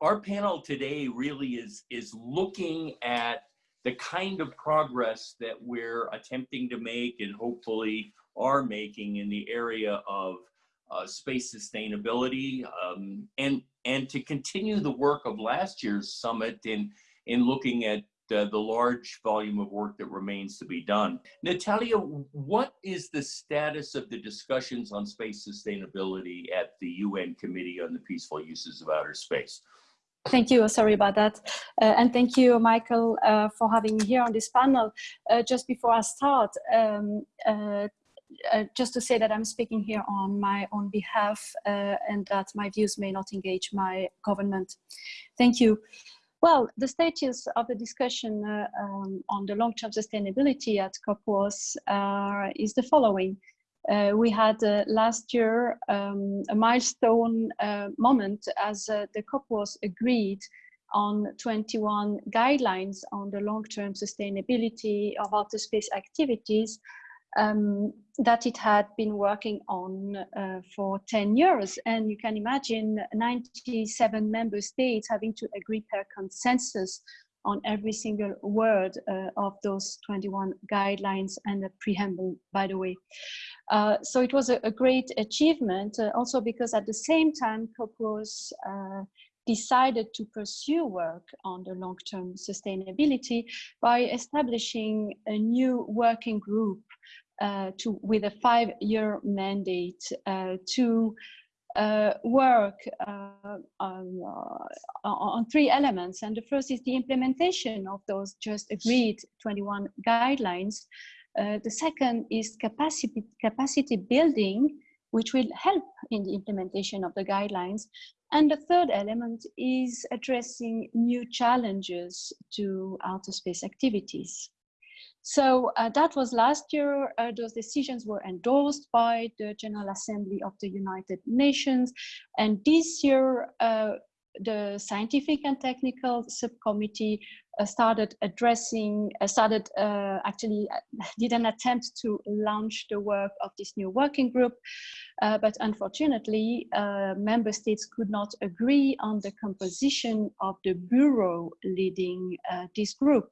our panel today really is, is looking at the kind of progress that we're attempting to make and hopefully are making in the area of uh, space sustainability um, and and to continue the work of last year's summit in in looking at uh, the large volume of work that remains to be done. Natalia, what is the status of the discussions on space sustainability at the UN Committee on the Peaceful Uses of Outer Space? Thank you. Sorry about that. Uh, and thank you, Michael, uh, for having me here on this panel. Uh, just before I start, um, uh, uh, just to say that I'm speaking here on my own behalf uh, and that my views may not engage my government. Thank you. Well, the status of the discussion um, on the long-term sustainability at COP was is the following. Uh, we had uh, last year um, a milestone uh, moment as uh, the COP was agreed on 21 guidelines on the long-term sustainability of outer space activities um, that it had been working on uh, for 10 years. And you can imagine 97 member states having to agree per consensus on every single word uh, of those 21 guidelines and the preamble, by the way. Uh, so it was a, a great achievement, uh, also because at the same time, COP was uh, decided to pursue work on the long-term sustainability by establishing a new working group uh, to with a five-year mandate uh, to uh, work uh, on, uh, on, three elements. And the first is the implementation of those just agreed 21 guidelines. Uh, the second is capacity, capacity building, which will help in the implementation of the guidelines. And the third element is addressing new challenges to outer space activities. So uh, that was last year. Uh, those decisions were endorsed by the General Assembly of the United Nations. And this year, uh, the Scientific and Technical Subcommittee uh, started addressing, uh, started uh, actually did an attempt to launch the work of this new working group. but unfortunately, member states could not agree on the composition of the bureau leading this group.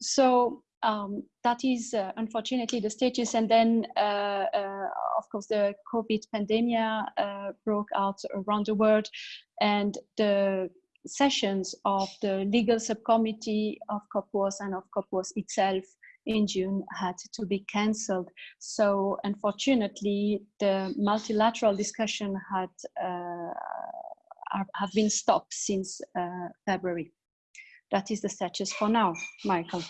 So um, that is uh, unfortunately the status. And then, uh, uh, of course, the COVID pandemic uh, broke out around the world, and the sessions of the legal subcommittee of COPUOS and of COPUOS itself in June had to be cancelled. So unfortunately, the multilateral discussion had uh, have been stopped since uh, February. That is the status for now, Michael.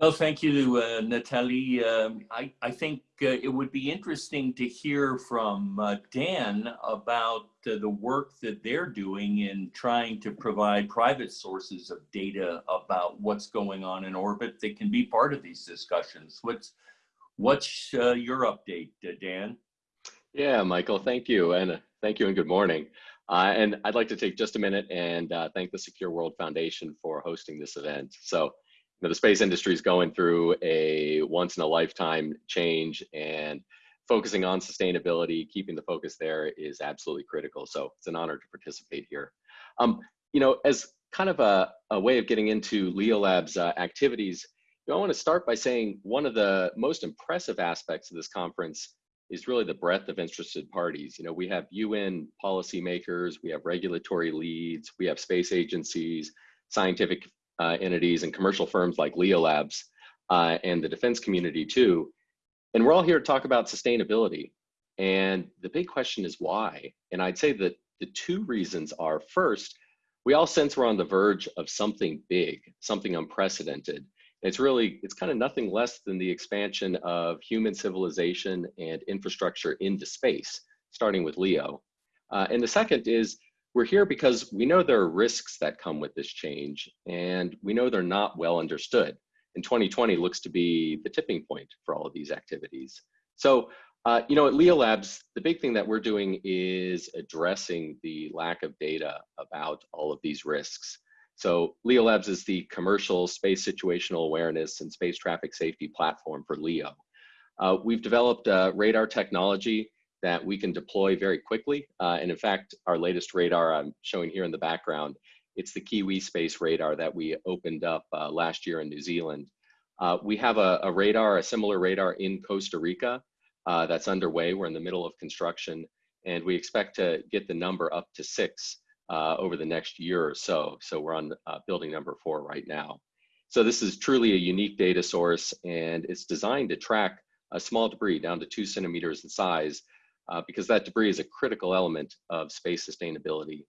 Well, thank you, uh, Natalie. Um, I, I think uh, it would be interesting to hear from uh, Dan about uh, the work that they're doing in trying to provide private sources of data about what's going on in orbit that can be part of these discussions. What's, what's uh, your update, uh, Dan? Yeah, Michael, thank you. And thank you and good morning. and I'd like to take just a minute and thank the Secure World Foundation for hosting this event. So know, the space industry is going through a once in a lifetime change and focusing on sustainability, keeping the focus there is absolutely critical. So it's an honor to participate here. Um, you know, as kind of a, a way of getting into Leo Lab's uh, activities, you know, I want to start by saying one of the most impressive aspects of this conference is really the breadth of interested parties. You know, we have UN policymakers, we have regulatory leads, we have space agencies, scientific entities and commercial firms like Leo Labs uh, and the defense community too. And we're all here to talk about sustainability. And the big question is why? And I'd say that the two reasons are first, we all sense we're on the verge of something big, something unprecedented. it's really, it's kind of nothing less than the expansion of human civilization and infrastructure into space, starting with LEO. Uh, and the second is we're here because we know there are risks that come with this change, and we know they're not well understood. And 2020 looks to be the tipping point for all of these activities. So, uh, you know, at Leo Labs, the big thing that we're doing is addressing the lack of data about all of these risks. So Leo Labs is the commercial space situational awareness and space traffic safety platform for LEO. Uh, we've developed uh, radar technology that we can deploy very quickly. Uh, and in fact, our latest radar I'm showing here in the background, it's the Kiwi Space Radar that we opened up uh, last year in New Zealand. Uh, we have a, a, radar, a similar radar in Costa Rica uh, that's underway. We're in the middle of construction and we expect to get the number up to six uh, over the next year or so. So we're on uh, building number four right now. So this is truly a unique data source and it's designed to track a small debris down to two centimeters in size uh, because that debris is a critical element of space sustainability.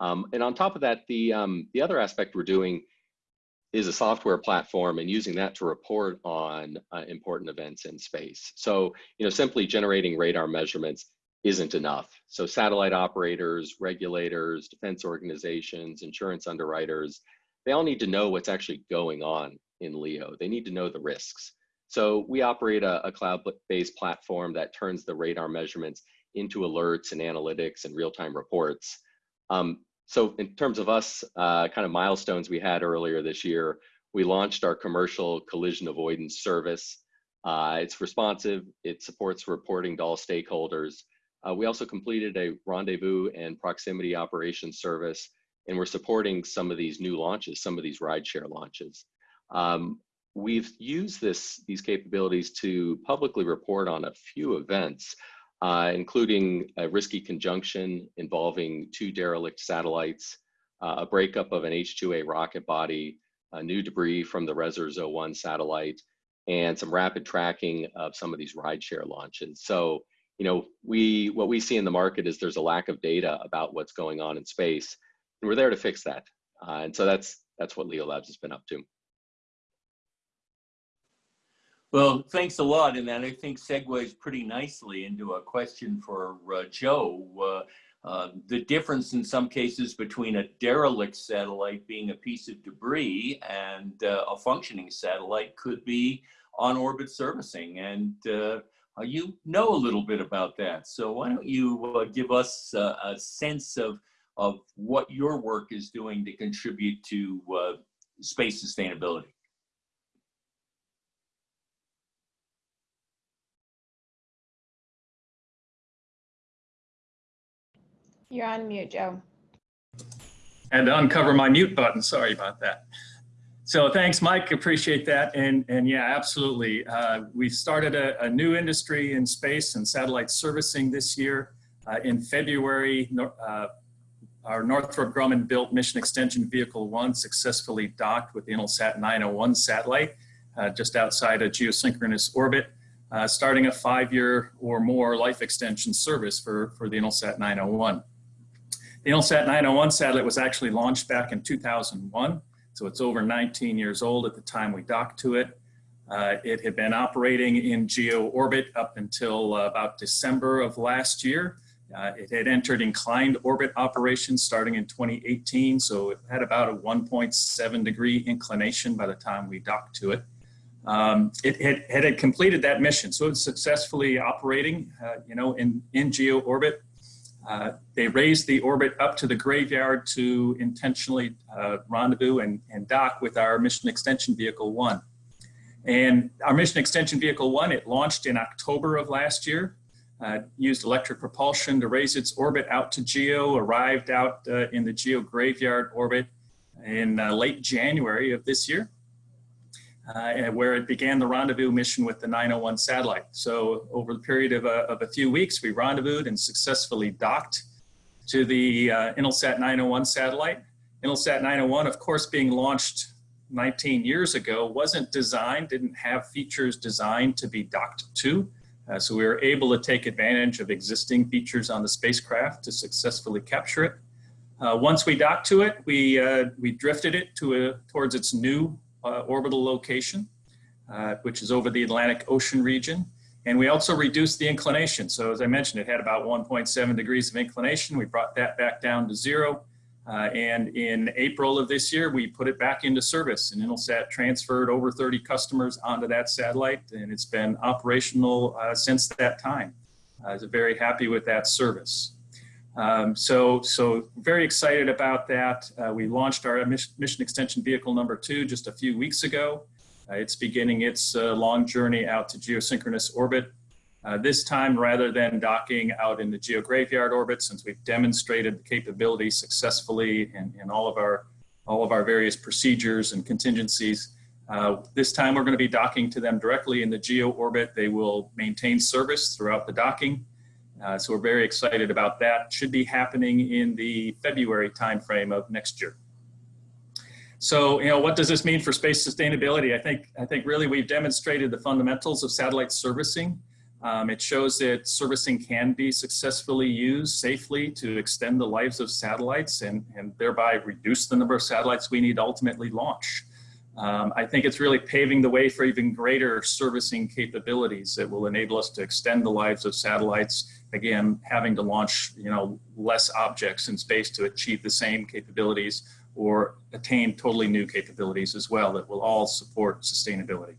Um, and on top of that, the, um, the other aspect we're doing is a software platform and using that to report on uh, important events in space. So, you know, simply generating radar measurements isn't enough. So satellite operators, regulators, defense organizations, insurance underwriters, they all need to know what's actually going on in LEO. They need to know the risks. So we operate a, a cloud-based platform that turns the radar measurements into alerts and analytics and real-time reports. Um, so in terms of us, uh, kind of milestones we had earlier this year, we launched our commercial collision avoidance service. Uh, it's responsive, it supports reporting to all stakeholders. Uh, we also completed a rendezvous and proximity operations service, and we're supporting some of these new launches, some of these rideshare launches. Um, we've used this, these capabilities to publicly report on a few events, uh, including a risky conjunction involving two derelict satellites, uh, a breakup of an H-2A rocket body, new debris from the Resurs 01 satellite, and some rapid tracking of some of these rideshare launches. So, you know, we what we see in the market is there's a lack of data about what's going on in space, and we're there to fix that. Uh, and so that's that's what Leo Labs has been up to. Well, thanks a lot. And that I think segues pretty nicely into a question for uh, Joe. Uh, uh, the difference in some cases between a derelict satellite being a piece of debris and uh, a functioning satellite could be on orbit servicing. And uh, you know a little bit about that. So why don't you uh, give us a sense of, of what your work is doing to contribute to space sustainability? You're on mute, Joe. And to uncover my mute button. Sorry about that. So thanks, Mike. Appreciate that. And, and yeah, absolutely. Uh, we started a, a, new industry in space and satellite servicing this year. Uh, in February, uh, our Northrop Grumman built Mission Extension Vehicle 1 successfully docked with the Intelsat 901 satellite uh, just outside a geosynchronous orbit, uh, starting a five-year or more life extension service for, for the Intelsat 901. The Intelsat 901 satellite was actually launched back in 2001, so it's over 19 years old at the time we docked to it. Uh, it had been operating in geo orbit up until uh, about December of last year. Uh, it had entered inclined orbit operations starting in 2018, so it had about a 1.7 degree inclination by the time we docked to it. Um, it had, had, completed that mission, so it's successfully operating, uh, you know, in, in geo orbit uh, they raised the orbit up to the graveyard to intentionally uh, rendezvous and, and, dock with our mission extension vehicle one. And our mission extension vehicle one, it launched in October of last year, uh, used electric propulsion to raise its orbit out to GEO, arrived out uh, in the GEO graveyard orbit in uh, late January of this year uh, where it began the rendezvous mission with the 901 satellite. So over the period of a, of a few weeks, we rendezvoused and successfully docked to the uh, Intelsat 901 satellite. Intelsat 901, of course, being launched 19 years ago, wasn't designed, didn't have features designed to be docked to. Uh, so we were able to take advantage of existing features on the spacecraft to successfully capture it. Uh, once we docked to it, we, uh, we drifted it to a, towards its new orbital location, uh, which is over the Atlantic Ocean region. And we also reduced the inclination. So as I mentioned, it had about 1.7 degrees of inclination. We brought that back down to zero. Uh, and in April of this year, we put it back into service and Intelsat transferred over 30 customers onto that satellite and it's been operational uh, since that time. I was very happy with that service. Um, so, so very excited about that. Uh, we launched our mission extension vehicle number two just a few weeks ago. Uh, it's beginning its uh, long journey out to geosynchronous orbit. Uh, this time, rather than docking out in the geograveyard orbit, since we've demonstrated the capability successfully in, in all of our all of our various procedures and contingencies, uh, this time we're going to be docking to them directly in the geo orbit. They will maintain service throughout the docking. Uh, so we're very excited about that. Should be happening in the February timeframe of next year. So, you know, what does this mean for space sustainability? I think, I think really we've demonstrated the fundamentals of satellite servicing. Um, it shows that servicing can be successfully used safely to extend the lives of satellites and, and thereby reduce the number of satellites we need to ultimately launch. Um, I think it's really paving the way for even greater servicing capabilities that will enable us to extend the lives of satellites. Again, having to launch, you know, less objects in space to achieve the same capabilities or attain totally new capabilities as well that will all support sustainability.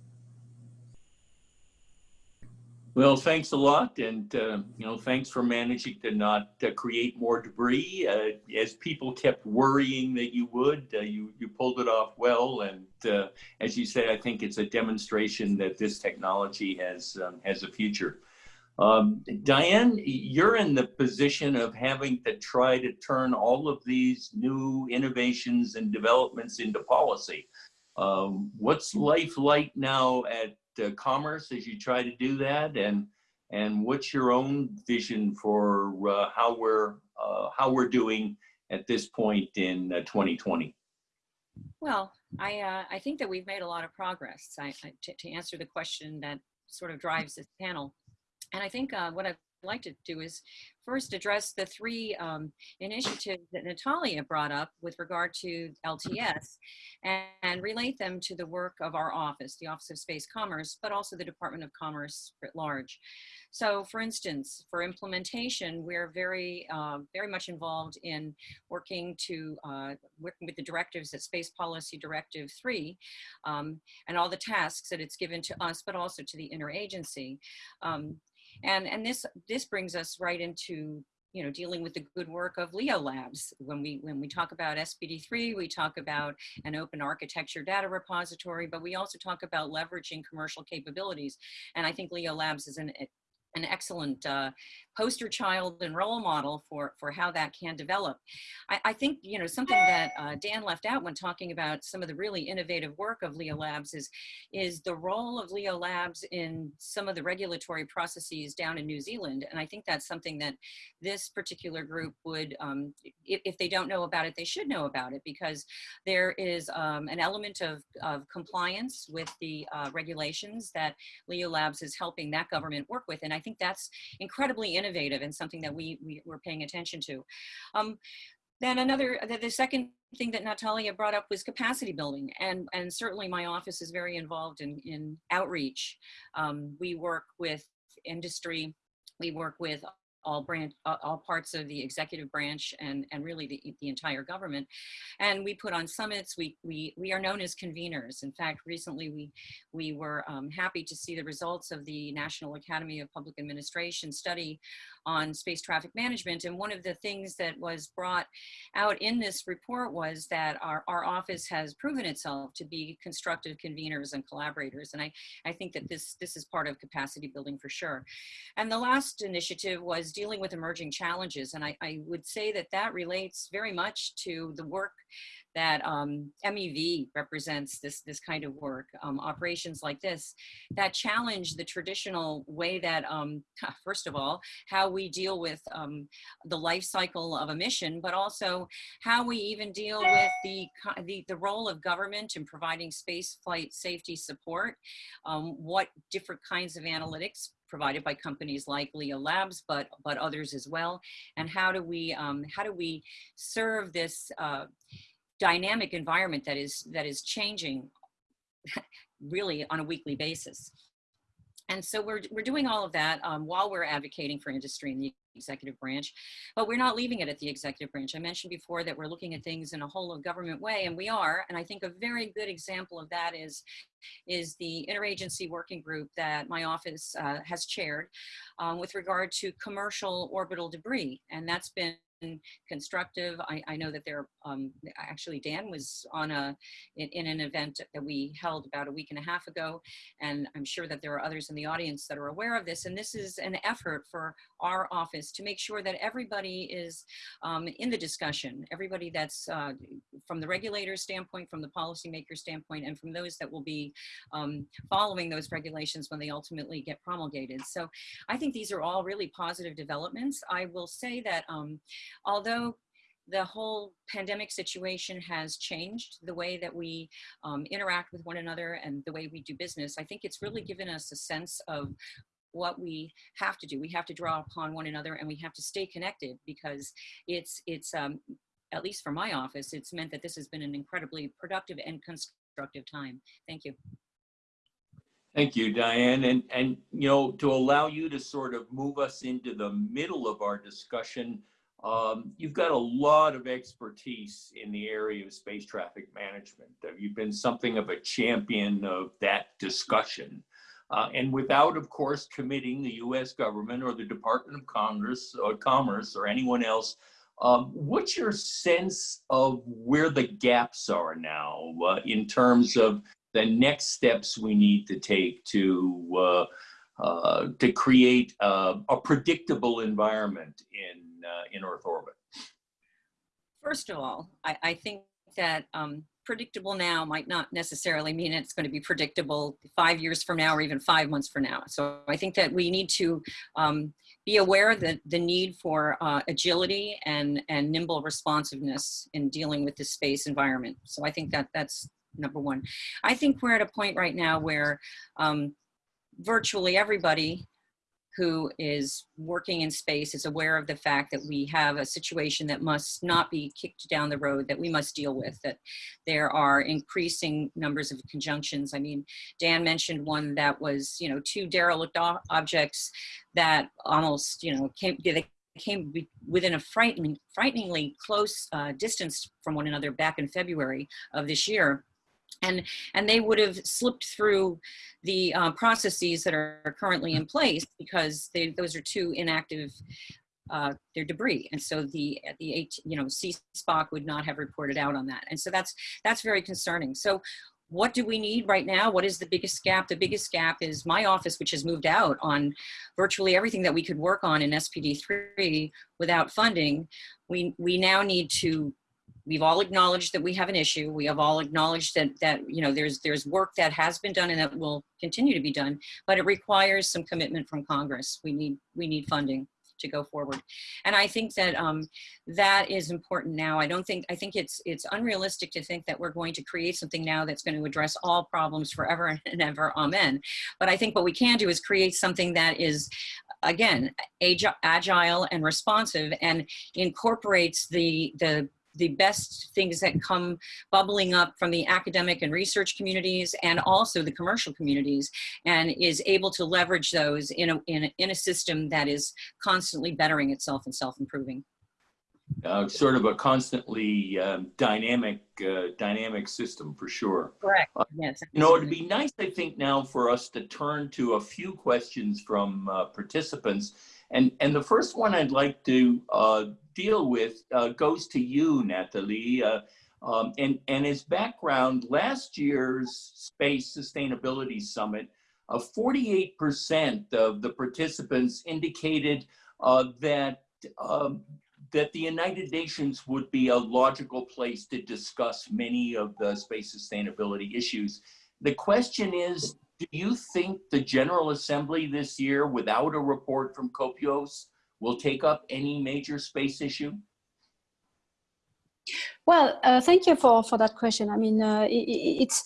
Well, thanks a lot, and uh, you know, thanks for managing to not uh, create more debris. Uh, as people kept worrying that you would, uh, you you pulled it off well, and uh, as you said, I think it's a demonstration that this technology has um, has a future. Um, Diane, you're in the position of having to try to turn all of these new innovations and developments into policy. Um, what's life like now at uh, commerce as you try to do that? And and what's your own vision for uh, how we're uh, how we're doing at this point in 2020 well i uh, i think that we've made a lot of progress. I, I, to, answer the question that sort of drives this panel. And i think uh, what i'd like to do is first address the three um, initiatives that Natalia brought up with regard to LTS and, and, relate them to the work of our office, the Office of Space Commerce, but also the Department of Commerce at large. So for instance, for implementation, we're very, uh, very much involved in working to, uh, working with the directives at Space Policy Directive 3 um, and all the tasks that it's given to us, but also to the interagency. Um, and, and this, this brings us right into you know, dealing with the good work of Leo Labs. When we, when we talk about SPD3, we talk about an open architecture data repository, but we also talk about leveraging commercial capabilities. And I think Leo Labs is an, an excellent uh, poster child and role model for, for how that can develop. I, I think, you know, something that uh, Dan left out when talking about some of the really innovative work of Leo Labs is, is the role of Leo Labs in some of the regulatory processes down in New Zealand. And I think that's something that this particular group would, um, if, if, they don't know about it, they should know about it because there is um, an element of, of compliance with the uh, regulations that Leo Labs is helping that government work with. And I think that's incredibly innovative and something that we, we were paying attention to. Um, then another, the, the, second thing that Natalia brought up was capacity building. And, and certainly my office is very involved in, in outreach. Um, we work with industry, we work with all branch, all parts of the executive branch and, and really the, the entire government. And we put on summits, we, we, we are known as conveners. In fact, recently we, we were um, happy to see the results of the National Academy of Public Administration study on space traffic management. And one of the things that was brought out in this report was that our, our office has proven itself to be constructive conveners and collaborators. And I, I think that this, this is part of capacity building for sure. And the last initiative was dealing with emerging challenges. And I, I would say that that relates very much to the work that um, MEV represents this, this kind of work, um, operations like this, that challenge the traditional way that, um, first of all, how we deal with um, the life cycle of a mission, but also how we even deal with the, the, the role of government in providing space flight safety support, um, what different kinds of analytics provided by companies like Leo Labs, but but others as well. And how do we um, how do we serve this uh, dynamic environment that is that is changing really on a weekly basis. And so we're, we're doing all of that um, while we're advocating for industry in the executive branch, but we're not leaving it at the executive branch. I mentioned before that we're looking at things in a whole of government way, and we are. And I think a very good example of that is, is the interagency working group that my office uh, has chaired um, with regard to commercial orbital debris. And that's been constructive. I, I know that there, um, actually Dan was on a, in, in an event that we held about a week and a half ago, and I'm sure that there are others in the audience that are aware of this. And this is an effort for our office to make sure that everybody is um, in the discussion, everybody that's uh, from the regulator standpoint, from the policymaker standpoint, and from those that will be um, following those regulations when they ultimately get promulgated. So I think these are all really positive developments. I will say that um, although the whole pandemic situation has changed the way that we um, interact with one another and the way we do business. I think it's really given us a sense of what we have to do. We have to draw upon one another and we have to stay connected because it's, it's um, at least for my office, it's meant that this has been an incredibly productive and constructive time. Thank you. Thank you, Diane. And, and, you know, to allow you to sort of move us into the middle of our discussion, um, you've got a lot of expertise in the area of space traffic management. Uh, You've been something of a champion of that discussion. Uh, and without, of course, committing the US government or the Department of Congress or Commerce or anyone else, um, what's your sense of where the gaps are now uh, in terms of the next steps we need to take to uh, uh, to create a, a predictable environment in uh, in Earth orbit? First of all, I, I think that um, predictable now might not necessarily mean it's going to be predictable five years from now or even five months from now. So I think that we need to um, be aware that the need for uh, agility and, and nimble responsiveness in dealing with the space environment. So I think that that's number one. I think we're at a point right now where um, virtually everybody who is working in space is aware of the fact that we have a situation that must not be kicked down the road that we must deal with, that there are increasing numbers of conjunctions. I mean, Dan mentioned one that was, you know, two derelict objects that almost, you know, came, they came within a frightening, frighteningly close uh, distance from one another back in February of this year and and they would have slipped through the uh, processes that are currently in place because they, those are two inactive uh, they're debris and so the the you know CSPOC would not have reported out on that and so that's that's very concerning so what do we need right now? What is the biggest gap? The biggest gap is my office, which has moved out on virtually everything that we could work on in SPD3 without funding. We, we now need to we've all acknowledged that we have an issue. We have all acknowledged that that you know there's there's work that has been done and that will continue to be done, but it requires some commitment from Congress. We need we need funding to go forward, and I think that um, that is important now. I don't think I think it's it's unrealistic to think that we're going to create something now that's going to address all problems forever and ever. Amen. But I think what we can do is create something that is again agile and responsive and incorporates the the the best things that come bubbling up from the academic and research communities and also the commercial communities and is able to leverage those in a, in a, in a system that is constantly bettering itself and self-improving. Uh, sort of a constantly um, dynamic uh, dynamic system for sure. Correct. Uh, yes. You know, it'd be nice, I think, now for us to turn to a few questions from uh, participants. And, and the first one I'd like to uh, deal with uh, goes to you, Natalie. Uh, um, and, and his background, last year's Space Sustainability Summit, 48% uh, of the participants indicated uh, that, um, that the United Nations would be a logical place to discuss many of the space sustainability issues. The question is, do you think the General Assembly this year, without a report from COPUOS, will take up any major space issue? Well, uh, thank you for, for that question. I mean, uh, it, it's,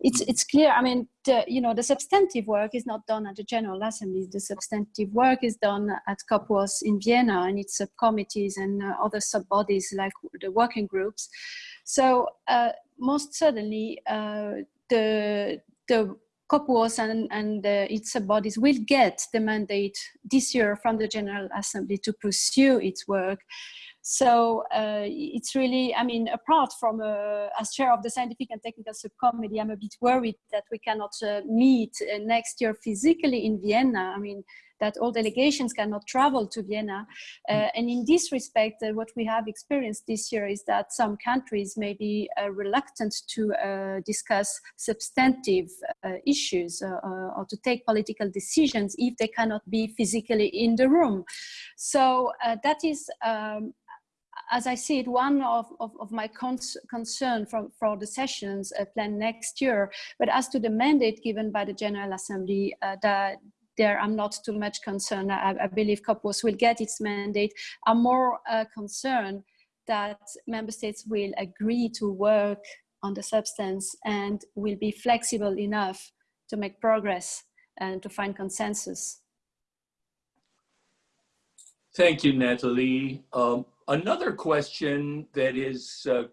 it's, it's clear, I mean, the, you know, the substantive work is not done at the General Assembly. The substantive work is done at COPUOS in Vienna and its subcommittees and uh, other sub-bodies like the working groups. So uh, most certainly uh, the, the COPUOS and, and uh, its bodies will get the mandate this year from the General Assembly to pursue its work. So uh, it's really, I mean, apart from uh, as chair of the scientific and technical subcommittee, I'm a bit worried that we cannot uh, meet uh, next year physically in Vienna. I mean, that all delegations cannot travel to Vienna. Uh, and in this respect, uh, what we have experienced this year is that some countries may be uh, reluctant to uh, discuss substantive uh, issues uh, or to take political decisions if they cannot be physically in the room. So that is um, as I see it, one of, of, of my cons concern for, for the sessions uh, planned next year. But as to the mandate given by the General Assembly, uh, that there I'm not too much concerned. I, I believe COPUOS will get its mandate. I'm more uh, concerned that member states will agree to work on the substance and will be flexible enough to make progress and to find consensus. Thank you, Natalie. Um, Another question that is uh,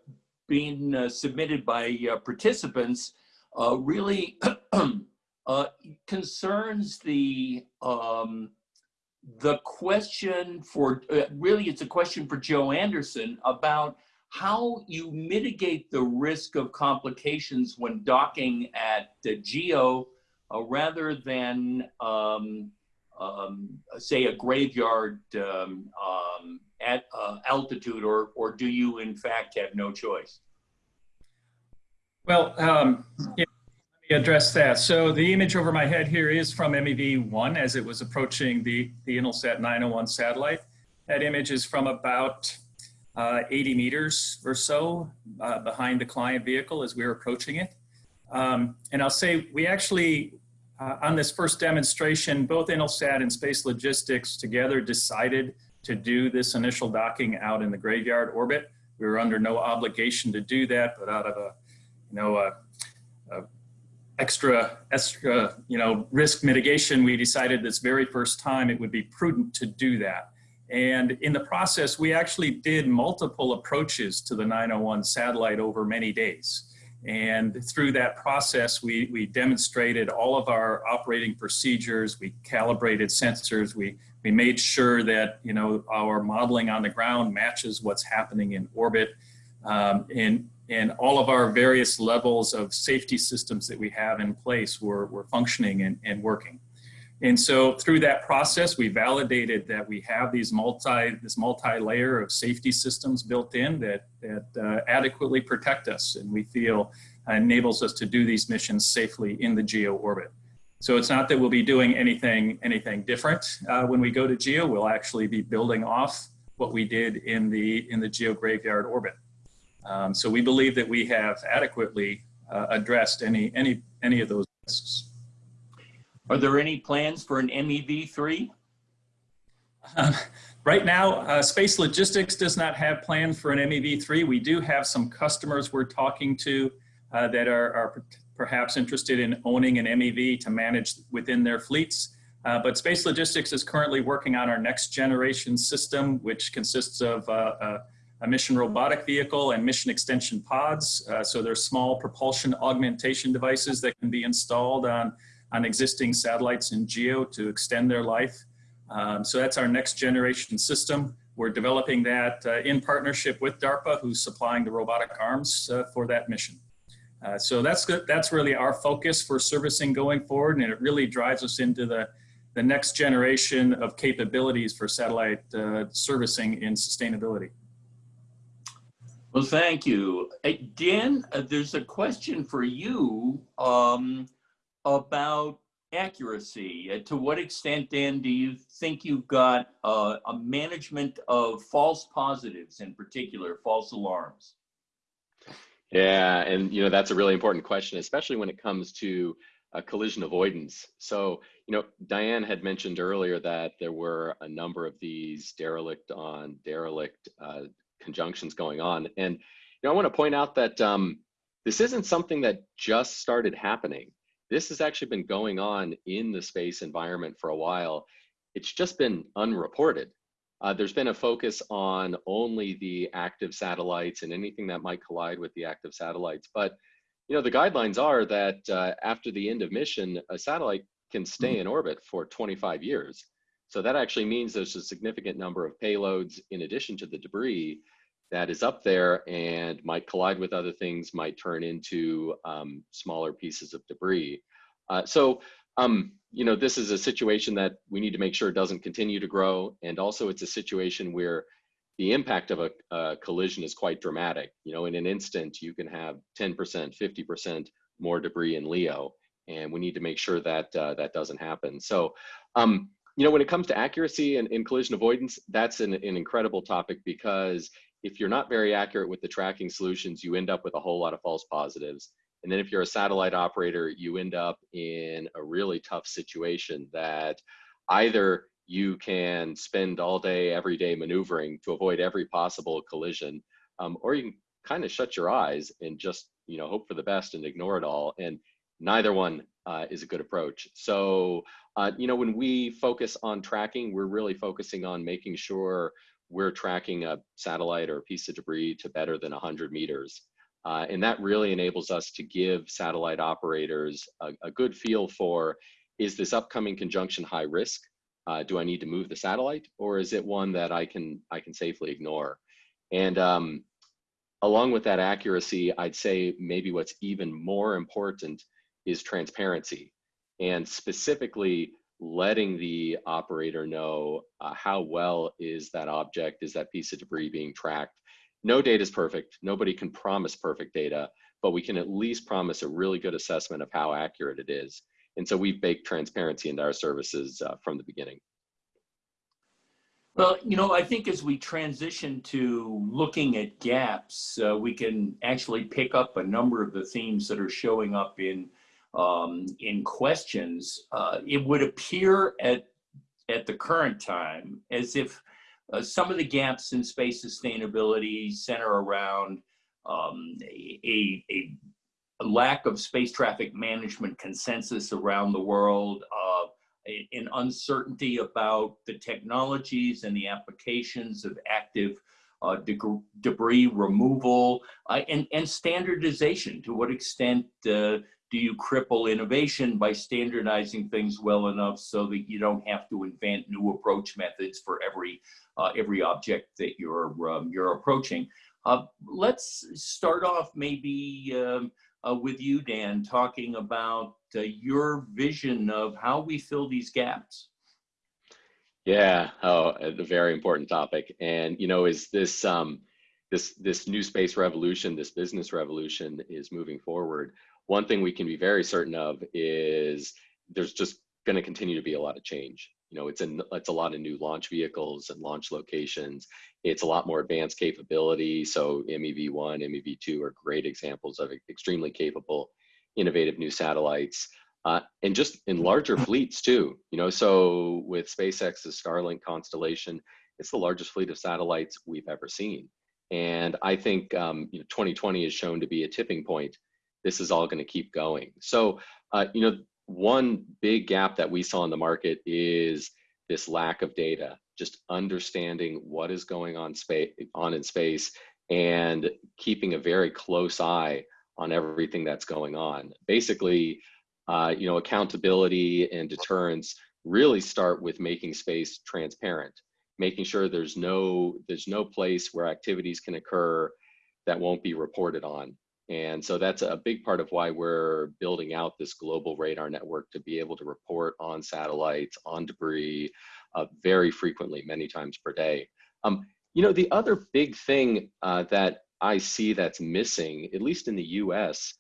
being uh, submitted by uh, participants uh, really uh, concerns the um, the question for uh, really it's a question for Joe Anderson about how you mitigate the risk of complications when docking at the GEO rather than um, um, say a graveyard um, um, at uh, altitude, or or do you in fact have no choice? Well, um, address that. So the image over my head here is from MEV-1 as it was approaching the, the Intelsat 901 satellite. That image is from about uh, 80 meters or so uh, behind the client vehicle as we were approaching it. Um, and I'll say we actually, uh, on this first demonstration, both Intelsat and Space Logistics together decided to do this initial docking out in the graveyard orbit. We were under no obligation to do that, but out of a, you know, a extra, extra, you know, risk mitigation, we decided this very first time it would be prudent to do that. And in the process, we actually did multiple approaches to the 901 satellite over many days. And through that process, we, we demonstrated all of our operating procedures, we calibrated sensors, we, we made sure that you know our modeling on the ground matches what's happening in orbit, um, and and all of our various levels of safety systems that we have in place were were functioning and, and working. And so through that process, we validated that we have these multi this multi-layer of safety systems built in that that uh, adequately protect us, and we feel enables us to do these missions safely in the geo orbit. So it's not that we'll be doing anything, anything different uh, when we go to GEO. We'll actually be building off what we did in the, in the GEO graveyard orbit. Um, so we believe that we have adequately uh, addressed any, any, any of those risks. Are there any plans for an MEV3? Um, right now, uh, Space Logistics does not have plans for an MEV3. We do have some customers we're talking to uh, that are, are perhaps interested in owning an MEV to manage within their fleets. Uh, but Space Logistics is currently working on our next generation system, which consists of uh, a, a, mission robotic vehicle and mission extension pods. Uh, so they're small propulsion augmentation devices that can be installed on, on existing satellites in GEO to extend their life. Um, so that's our next generation system. We're developing that uh, in partnership with DARPA, who's supplying the robotic arms uh, for that mission. Uh, so that's good. That's really our focus for servicing going forward, and it really drives us into the the next generation of capabilities for satellite uh, servicing in sustainability. Well, thank you. Dan, uh, there's a question for you um, about accuracy. Uh, to what extent, Dan, do you think you've got uh, a management of false positives in particular, false alarms? Yeah, and you know that's a really important question, especially when it comes to uh, collision avoidance. So, you know, Diane had mentioned earlier that there were a number of these derelict on derelict uh, conjunctions going on, and you know, I want to point out that um, this isn't something that just started happening. This has actually been going on in the space environment for a while. It's just been unreported. Uh, there's been a focus on only the active satellites and anything that might collide with the active satellites. But you know, the guidelines are that uh, after the end of mission, a satellite can stay mm-hmm. in orbit for 25 years. So that actually means there's a significant number of payloads in addition to the debris that is up there and might collide with other things, might turn into um, smaller pieces of debris. Uh, so um, you know, this is a situation that we need to make sure doesn't continue to grow. And also it's a situation where the impact of a, a collision is quite dramatic. You know, in an instant, you can have 10%, 50% more debris in LEO. And we need to make sure that uh, that doesn't happen. So, um, you know, when it comes to accuracy and, and collision avoidance, that's an, an incredible topic because if you're not very accurate with the tracking solutions, you end up with a whole lot of false positives. And then if you're a satellite operator, you end up in a really tough situation that either you can spend all day, every day maneuvering to avoid every possible collision, um, or you can kind of shut your eyes and just, you know, hope for the best and ignore it all. And neither one uh, is a good approach. So, uh, you know, when we focus on tracking, we're really focusing on making sure we're tracking a satellite or a piece of debris to better than 100 meters. Uh, and that really enables us to give satellite operators a, a good feel for, is this upcoming conjunction high risk? Uh, do I need to move the satellite or is it one that I can, I can safely ignore? And um, along with that accuracy, I'd say maybe what's even more important is transparency and specifically letting the operator know uh, how well is that object, is that piece of debris being tracked. No data is perfect. Nobody can promise perfect data, but we can at least promise a really good assessment of how accurate it is. And so we've baked transparency into our services uh, from the beginning. Well, you know, I think as we transition to looking at gaps, uh, we can actually pick up a number of the themes that are showing up in um, in questions, uh, it would appear at, at the current time as if uh, some of the gaps in space sustainability center around um, a, a, a, lack of space traffic management consensus around the world, uh, an uncertainty about the technologies and the applications of active uh, de debris removal uh, and, and standardization. To what extent uh, do you cripple innovation by standardizing things well enough so that you don't have to invent new approach methods for every uh, every object that you're um, you're approaching? Uh, let's start off maybe um, uh, with you, Dan, talking about uh, your vision of how we fill these gaps. Yeah, oh, a very important topic. And you know, is this um, this this new space revolution, this business revolution, is moving forward one thing we can be very certain of is there's just going to continue to be a lot of change. You know, it's a, it's a lot of new launch vehicles and launch locations. It's a lot more advanced capability. So MEV1, MEV2 are great examples of extremely capable, innovative new satellites. Uh, and just in larger fleets too, you know, so with SpaceX's Starlink constellation, it's the largest fleet of satellites we've ever seen. And I think um, you know, 2020 is shown to be a tipping point this is all going to keep going. So, uh, you know, one big gap that we saw in the market is this lack of data, just understanding what is going on space on in space and keeping a very close eye on everything that's going on. Basically, uh, you know, accountability and deterrence really start with making space transparent, making sure there's no there's no place where activities can occur that won't be reported on. And so that's a big part of why we're building out this global radar network to be able to report on satellites, on debris, uh, very frequently, many times per day. Um, you know, the other big thing uh, that I see that's missing, at least in the US,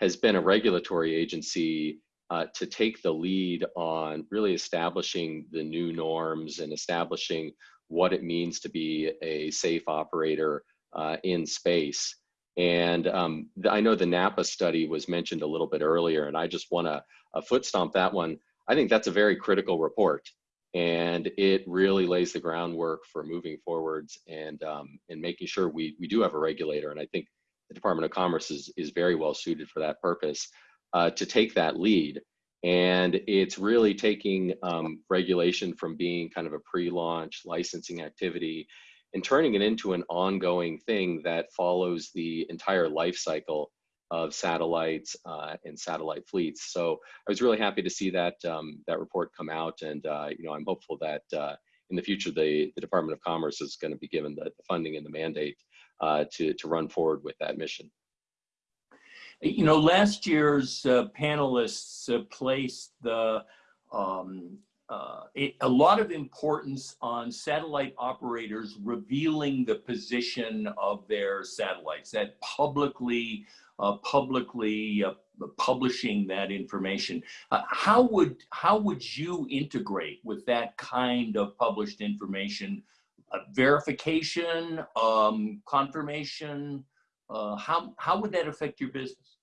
has been a regulatory agency uh, to take the lead on really establishing the new norms and establishing what it means to be a safe operator uh, in space. And um, I know the NAPA study was mentioned a little bit earlier, and I just want to a foot stomp that one. I think that's a very critical report, and it really lays the groundwork for moving forwards and um, and making sure we we do have a regulator. And I think the Department of Commerce is is very well suited for that purpose uh, to take that lead. And it's really taking um, regulation from being kind of a pre-launch licensing activity and turning it into an ongoing thing that follows the entire life cycle of satellites uh, and satellite fleets. So I was really happy to see that um, that report come out, and uh, you know I'm hopeful that uh, in the future the, the Department of Commerce is going to be given the, the, funding and the mandate uh, to to run forward with that mission. You know, last year's uh, panelists uh, placed the um, uh, a, lot of importance on satellite operators revealing the position of their satellites, that publicly, uh, publicly uh, publishing that information. Uh, how would how would you integrate with that kind of published information? Uh, verification, um, confirmation. How how would that affect your business?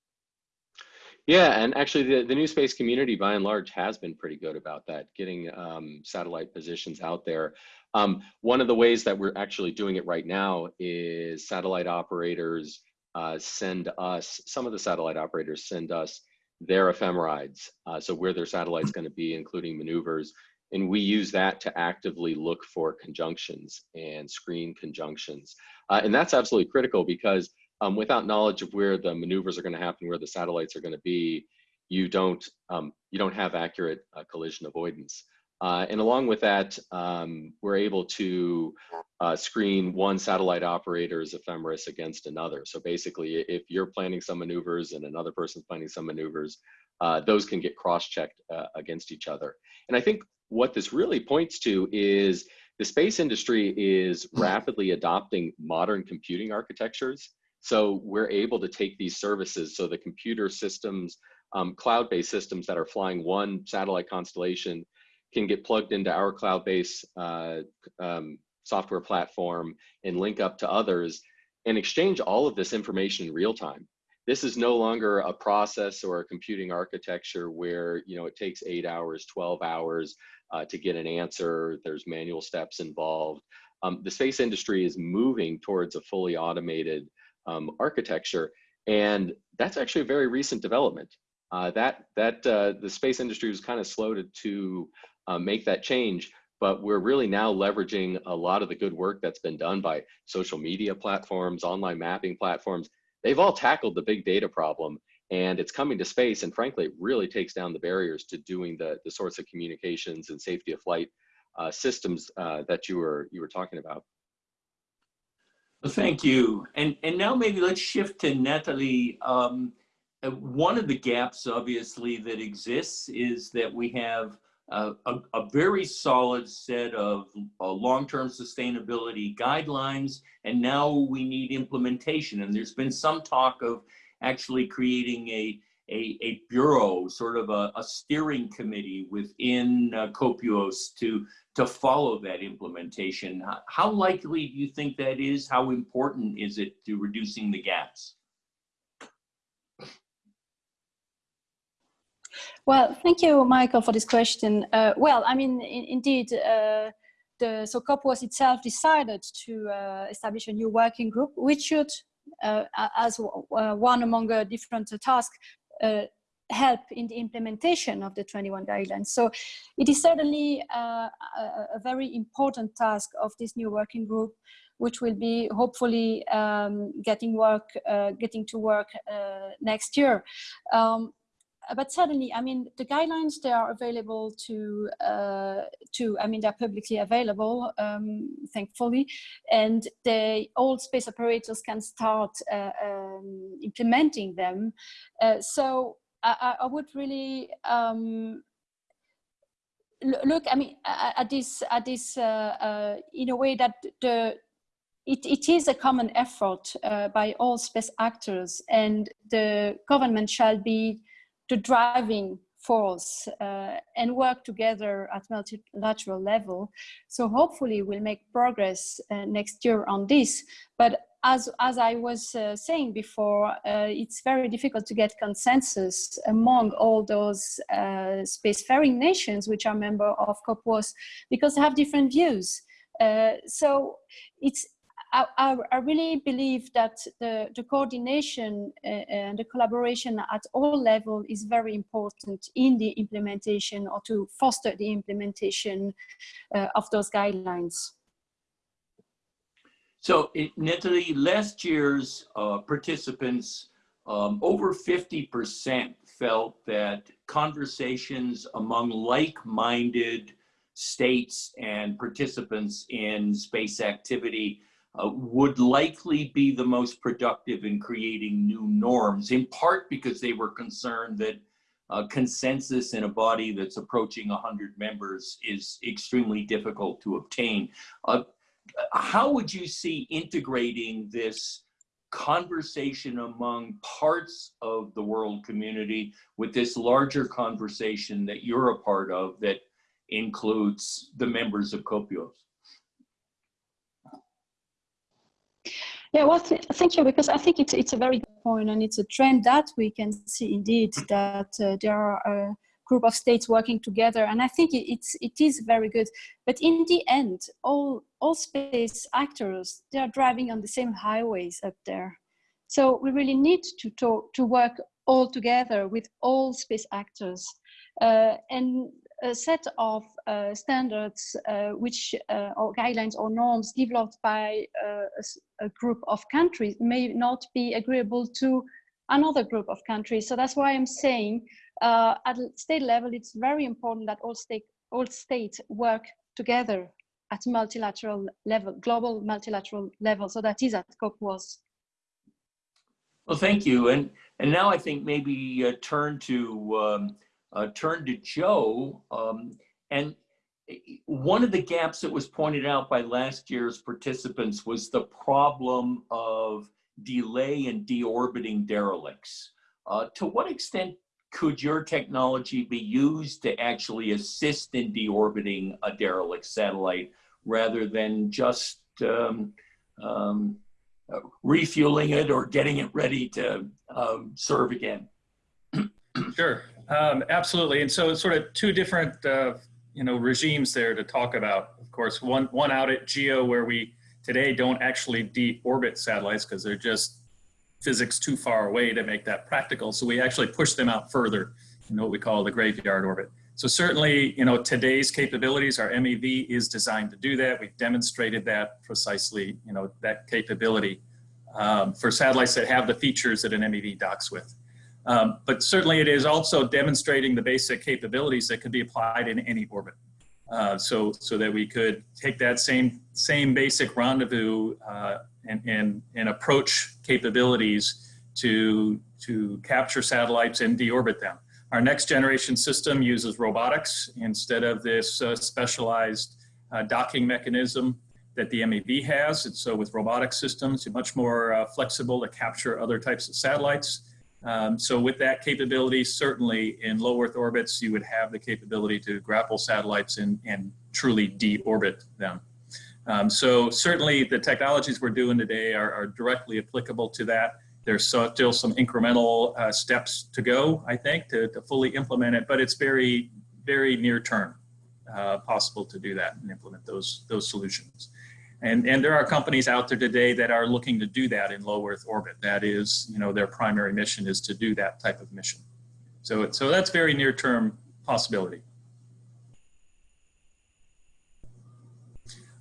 Yeah, and actually the, the new space community by and large has been pretty good about that, getting um, satellite positions out there. Um, one of the ways that we're actually doing it right now is satellite operators uh, send us, some of the satellite operators send us their ephemerides, uh, so where their satellite's gonna be, including maneuvers, and we use that to actively look for conjunctions and screen conjunctions. Uh, and that's absolutely critical because um, without knowledge of where the maneuvers are going to happen, where the satellites are going to be, you don't um, you don't have accurate uh, collision avoidance. Uh, and along with that, um, we're able to uh, screen one satellite operator's ephemeris against another. So basically, if you're planning some maneuvers and another person's planning some maneuvers, uh, those can get cross-checked uh, against each other. And I think what this really points to is the space industry is rapidly adopting modern computing architectures so we're able to take these services, so the computer systems, um, cloud-based systems that are flying one satellite constellation can get plugged into our cloud-based uh, um, software platform and link up to others and exchange all of this information in real time. This is no longer a process or a computing architecture where you know it takes eight hours, 12 hours uh, to get an answer. There's manual steps involved. Um, the space industry is moving towards a fully automated um, architecture. And that's actually a very recent development. Uh, that that uh, the space industry was kind of slow to, to uh, make that change, but we're really now leveraging a lot of the good work that's been done by social media platforms, online mapping platforms. They've all tackled the big data problem and it's coming to space. And frankly, it really takes down the barriers to doing the, the sorts of communications and safety of flight uh, systems uh, that you were, you were talking about. Well, thank you. And, and now maybe let's shift to Natalie. Um, uh, one of the gaps, obviously, that exists is that we have a, a, very solid set of uh, long-term sustainability guidelines, and now we need implementation. And there's been some talk of actually creating a, a, a bureau, sort of a, a steering committee within uh, COPUOS to, to follow that implementation. How likely do you think that is? How important is it to reducing the gaps? Well, thank you, Michael, for this question. Uh, well, I mean, in, indeed, uh, the so COPUOS itself decided to uh, establish a new working group, which should, uh, as uh, one among the different tasks, uh, help in the implementation of the 21 guidelines. So it is certainly uh, a, a, very important task of this new working group, which will be hopefully um, getting work, uh, getting to work uh, next year. Um, but certainly, I mean, the guidelines, they are available to, uh, to I mean, they're publicly available, um, thankfully, and the all space operators can start uh, um, implementing them. Uh, so I, I, would really um, look, I mean, at this, at this uh, uh, in a way that the, it, it is a common effort uh, by all space actors and the government shall be the driving force uh, and work together at multilateral level. So hopefully we'll make progress uh, next year on this. But as, as I was uh, saying before, uh, it's very difficult to get consensus among all those uh, spacefaring nations which are member of COPUOS because they have different views. Uh, so it's I, I, really believe that the, the coordination uh, and the collaboration at all level is very important in the implementation or to foster the implementation uh, of those guidelines. So Natalie, last year's uh, participants, um, over 50% felt that conversations among like-minded states and participants in space activity uh, would likely be the most productive in creating new norms, in part because they were concerned that uh, consensus in a body that's approaching 100 members is extremely difficult to obtain. Uh, how would you see integrating this conversation among parts of the world community with this larger conversation that you're a part of that includes the members of COPUOS? Yeah, well, th thank you, because I think it's, it's a very good point and it's a trend that we can see indeed that uh, there are a group of states working together and I think it, it's, it is very good. But in the end, all, all space actors, they are driving on the same highways up there. So we really need to talk, to work all together with all space actors. Uh, and a set of uh, standards uh, which uh, or guidelines or norms developed by uh, a, a, group of countries may not be agreeable to another group of countries. So that's why I'm saying uh, at state level, it's very important that all, state, all states work together at multilateral level, global multilateral level. So that is at COPUOS. Well, thank you. And, and now I think maybe uh, turn to um, uh, turn to Joe. Um, and one of the gaps that was pointed out by last year's participants was the problem of delay in deorbiting derelicts. Uh, to what extent could your technology be used to actually assist in deorbiting a derelict satellite rather than just um, um, uh, refueling it or getting it ready to um, serve again? sure. Um, absolutely. And so sort of two different, uh, you know, regimes there to talk about. Of course, one, one out at GEO where we today don't actually deorbit satellites because they're just physics too far away to make that practical. So we actually push them out further in what we call the graveyard orbit. So certainly, you know, today's capabilities, our MEV is designed to do that. We've demonstrated that precisely, you know, that capability um, for satellites that have the features that an MEV docks with. Um, but certainly it is also demonstrating the basic capabilities that could be applied in any orbit. Uh, so, so that we could take that same, same basic rendezvous uh, and, and, and approach capabilities to, to capture satellites and deorbit them. Our next generation system uses robotics instead of this uh, specialized uh, docking mechanism that the MEV has. And so with robotic systems, you're much more uh, flexible to capture other types of satellites. Um, so with that capability, certainly in low Earth orbits, you would have the capability to grapple satellites and, and truly deorbit them. Um, so certainly the technologies we're doing today are, are directly applicable to that. There's so, still some incremental uh, steps to go, I think, to, to fully implement it, but it's very, very near term uh, possible to do that and implement those, those solutions. And, and there are companies out there today that are looking to do that in low Earth orbit. That is, you know, their primary mission is to do that type of mission. So, so that's very near term possibility.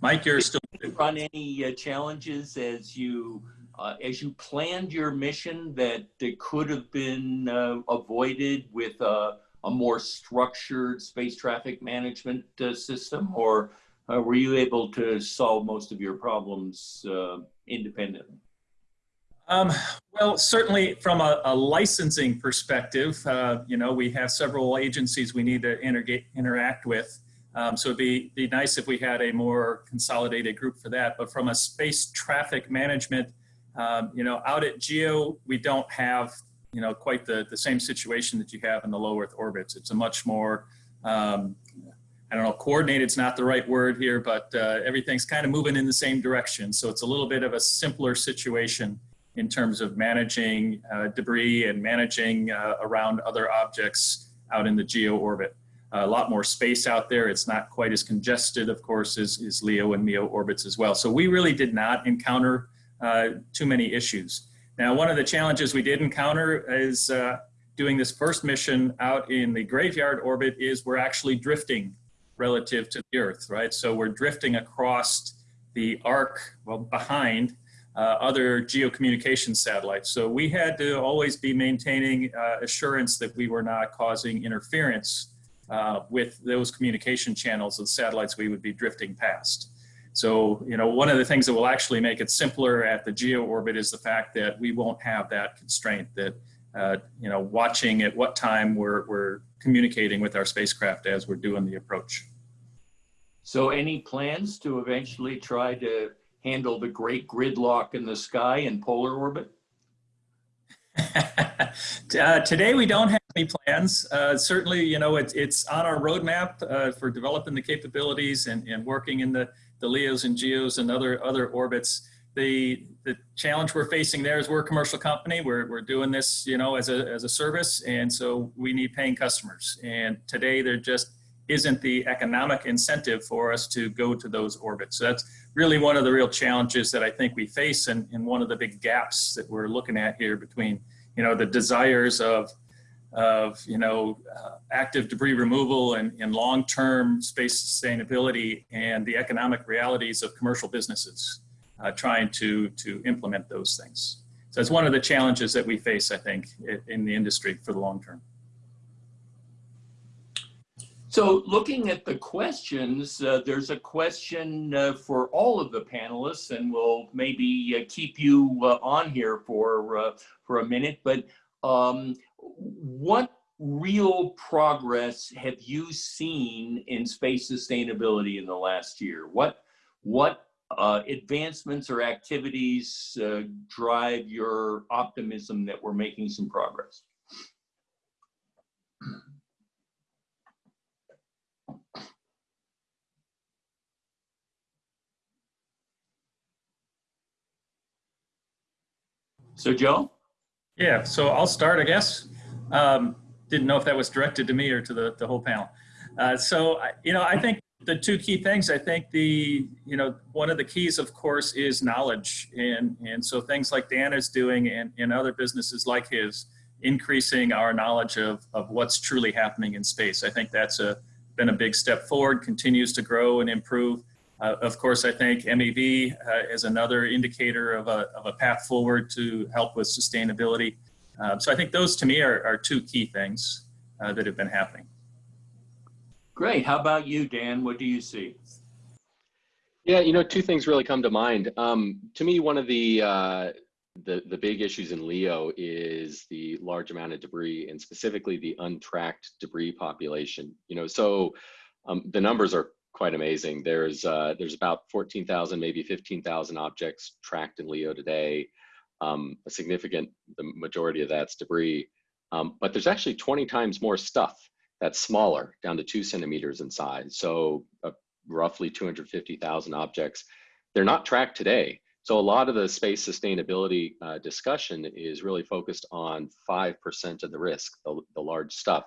Mike, you're still run any uh, challenges as you uh, as you planned your mission that, that could have been uh, avoided with a, a, more structured space traffic management uh, system, or uh, were you able to solve most of your problems uh, independently? Um, well, certainly from a, a licensing perspective, uh, you know, we have several agencies we need to interact with. Um, so it'd be, be nice if we had a more consolidated group for that. But from a space traffic management, um, you know, out at GEO, we don't have, you know, quite the, the same situation that you have in the low Earth orbits. It's a much more um, I don't know, coordinated is not the right word here, but uh, everything's kind of moving in the same direction. So it's a little bit of a simpler situation in terms of managing uh, debris and managing uh, around other objects out in the geo orbit. a lot more space out there. It's not quite as congested, of course, as, as LEO and MEO orbits as well. So we really did not encounter uh, too many issues. Now, one of the challenges we did encounter is uh, doing this first mission out in the graveyard orbit is we're actually drifting relative to the Earth, right? So we're drifting across the arc, well, behind uh, other geocommunication satellites. So we had to always be maintaining uh, assurance that we were not causing interference uh, with those communication channels of satellites we would be drifting past. So, you know, one of the things that will actually make it simpler at the geo orbit is the fact that we won't have that constraint that uh, you know, watching at what time we're, we're communicating with our spacecraft as we're doing the approach. So any plans to eventually try to handle the great gridlock in the sky in polar orbit? uh, today we don't have any plans. Uh, certainly, you know, it's it's on our roadmap uh, for developing the capabilities and, and working in the, the LEOs and GEOs and other other orbits. The the challenge we're facing there is we're a commercial company. We're, we're doing this, you know, as a, as a service. And so we need paying customers. And today there just isn't the economic incentive for us to go to those orbits. So that's really one of the real challenges that I think we face and, and one of the big gaps that we're looking at here between, you know, the desires of, of you know, uh, active debris removal and, and long-term space sustainability and the economic realities of commercial businesses uh, trying to, to implement those things. So it's one of the challenges that we face, I think, in the industry for the long term. So looking at the questions, uh, there's a question uh, for all of the panelists, and we'll maybe uh, keep you uh, on here for uh, for a minute. But um, what real progress have you seen in space sustainability in the last year? What what uh, advancements or activities uh, drive your optimism that we're making some progress? So Joe? Yeah, so I'll start, I guess. Um, didn't know if that was directed to me or to the, the whole panel. Uh, so, you know, I think the two key things, I think the, you know, one of the keys, of course, is knowledge. And, and so things like Dan is doing and, and other businesses like his, increasing our knowledge of, of what's truly happening in space. I think that's a, been a big step forward, continues to grow and improve. Uh, of course, I think MEV uh, is another indicator of a, of a path forward to help with sustainability. Uh, so I think those to me are, are two key things uh, that have been happening. Great. How about you, Dan? What do you see? Yeah, you know, two things really come to mind. Um, to me, one of the, uh, the the big issues in LEO is the large amount of debris, and specifically the untracked debris population. You know, so um, the numbers are quite amazing. There's uh, there's about 14,000, maybe 15,000 objects tracked in LEO today. Um, a significant, the majority of that's debris. Um, but there's actually 20 times more stuff that's smaller, down to two centimeters in size. So uh, roughly 250,000 objects. They're not tracked today. So a lot of the space sustainability uh, discussion is really focused on 5% of the risk, the, the large stuff.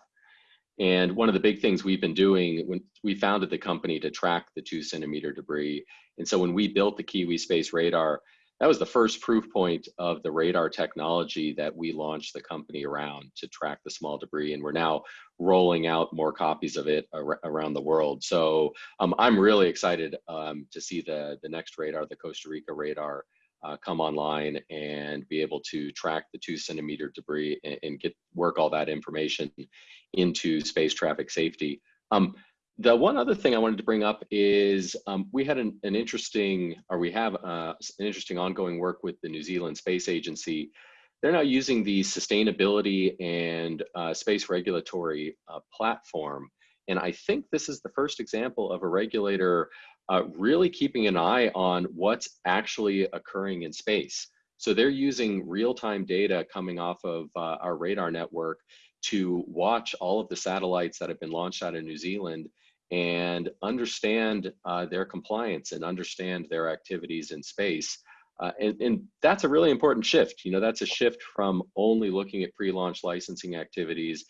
And one of the big things we've been doing when we founded the company to track the two centimeter debris. And so when we built the Kiwi Space Radar, that was the first proof point of the radar technology that we launched the company around to track the small debris. And we're now rolling out more copies of it ar around the world. So um, I'm really excited um, to see the, the next radar, the Costa Rica radar, uh, come online and be able to track the two centimeter debris and, and, get work all that information into space traffic safety. Um, the one other thing I wanted to bring up is um, we had an, an, interesting, or we have uh, an interesting ongoing work with the New Zealand Space Agency. They're now using the sustainability and uh, space regulatory uh, platform. And I think this is the first example of a regulator uh, really keeping an eye on what's actually occurring in space. So they're using real-time data coming off of uh, our radar network to watch all of the satellites that have been launched out of New Zealand and understand uh, their compliance and understand their activities in space. Uh, and, and, that's a really important shift. You know, that's a shift from only looking at pre-launch licensing activities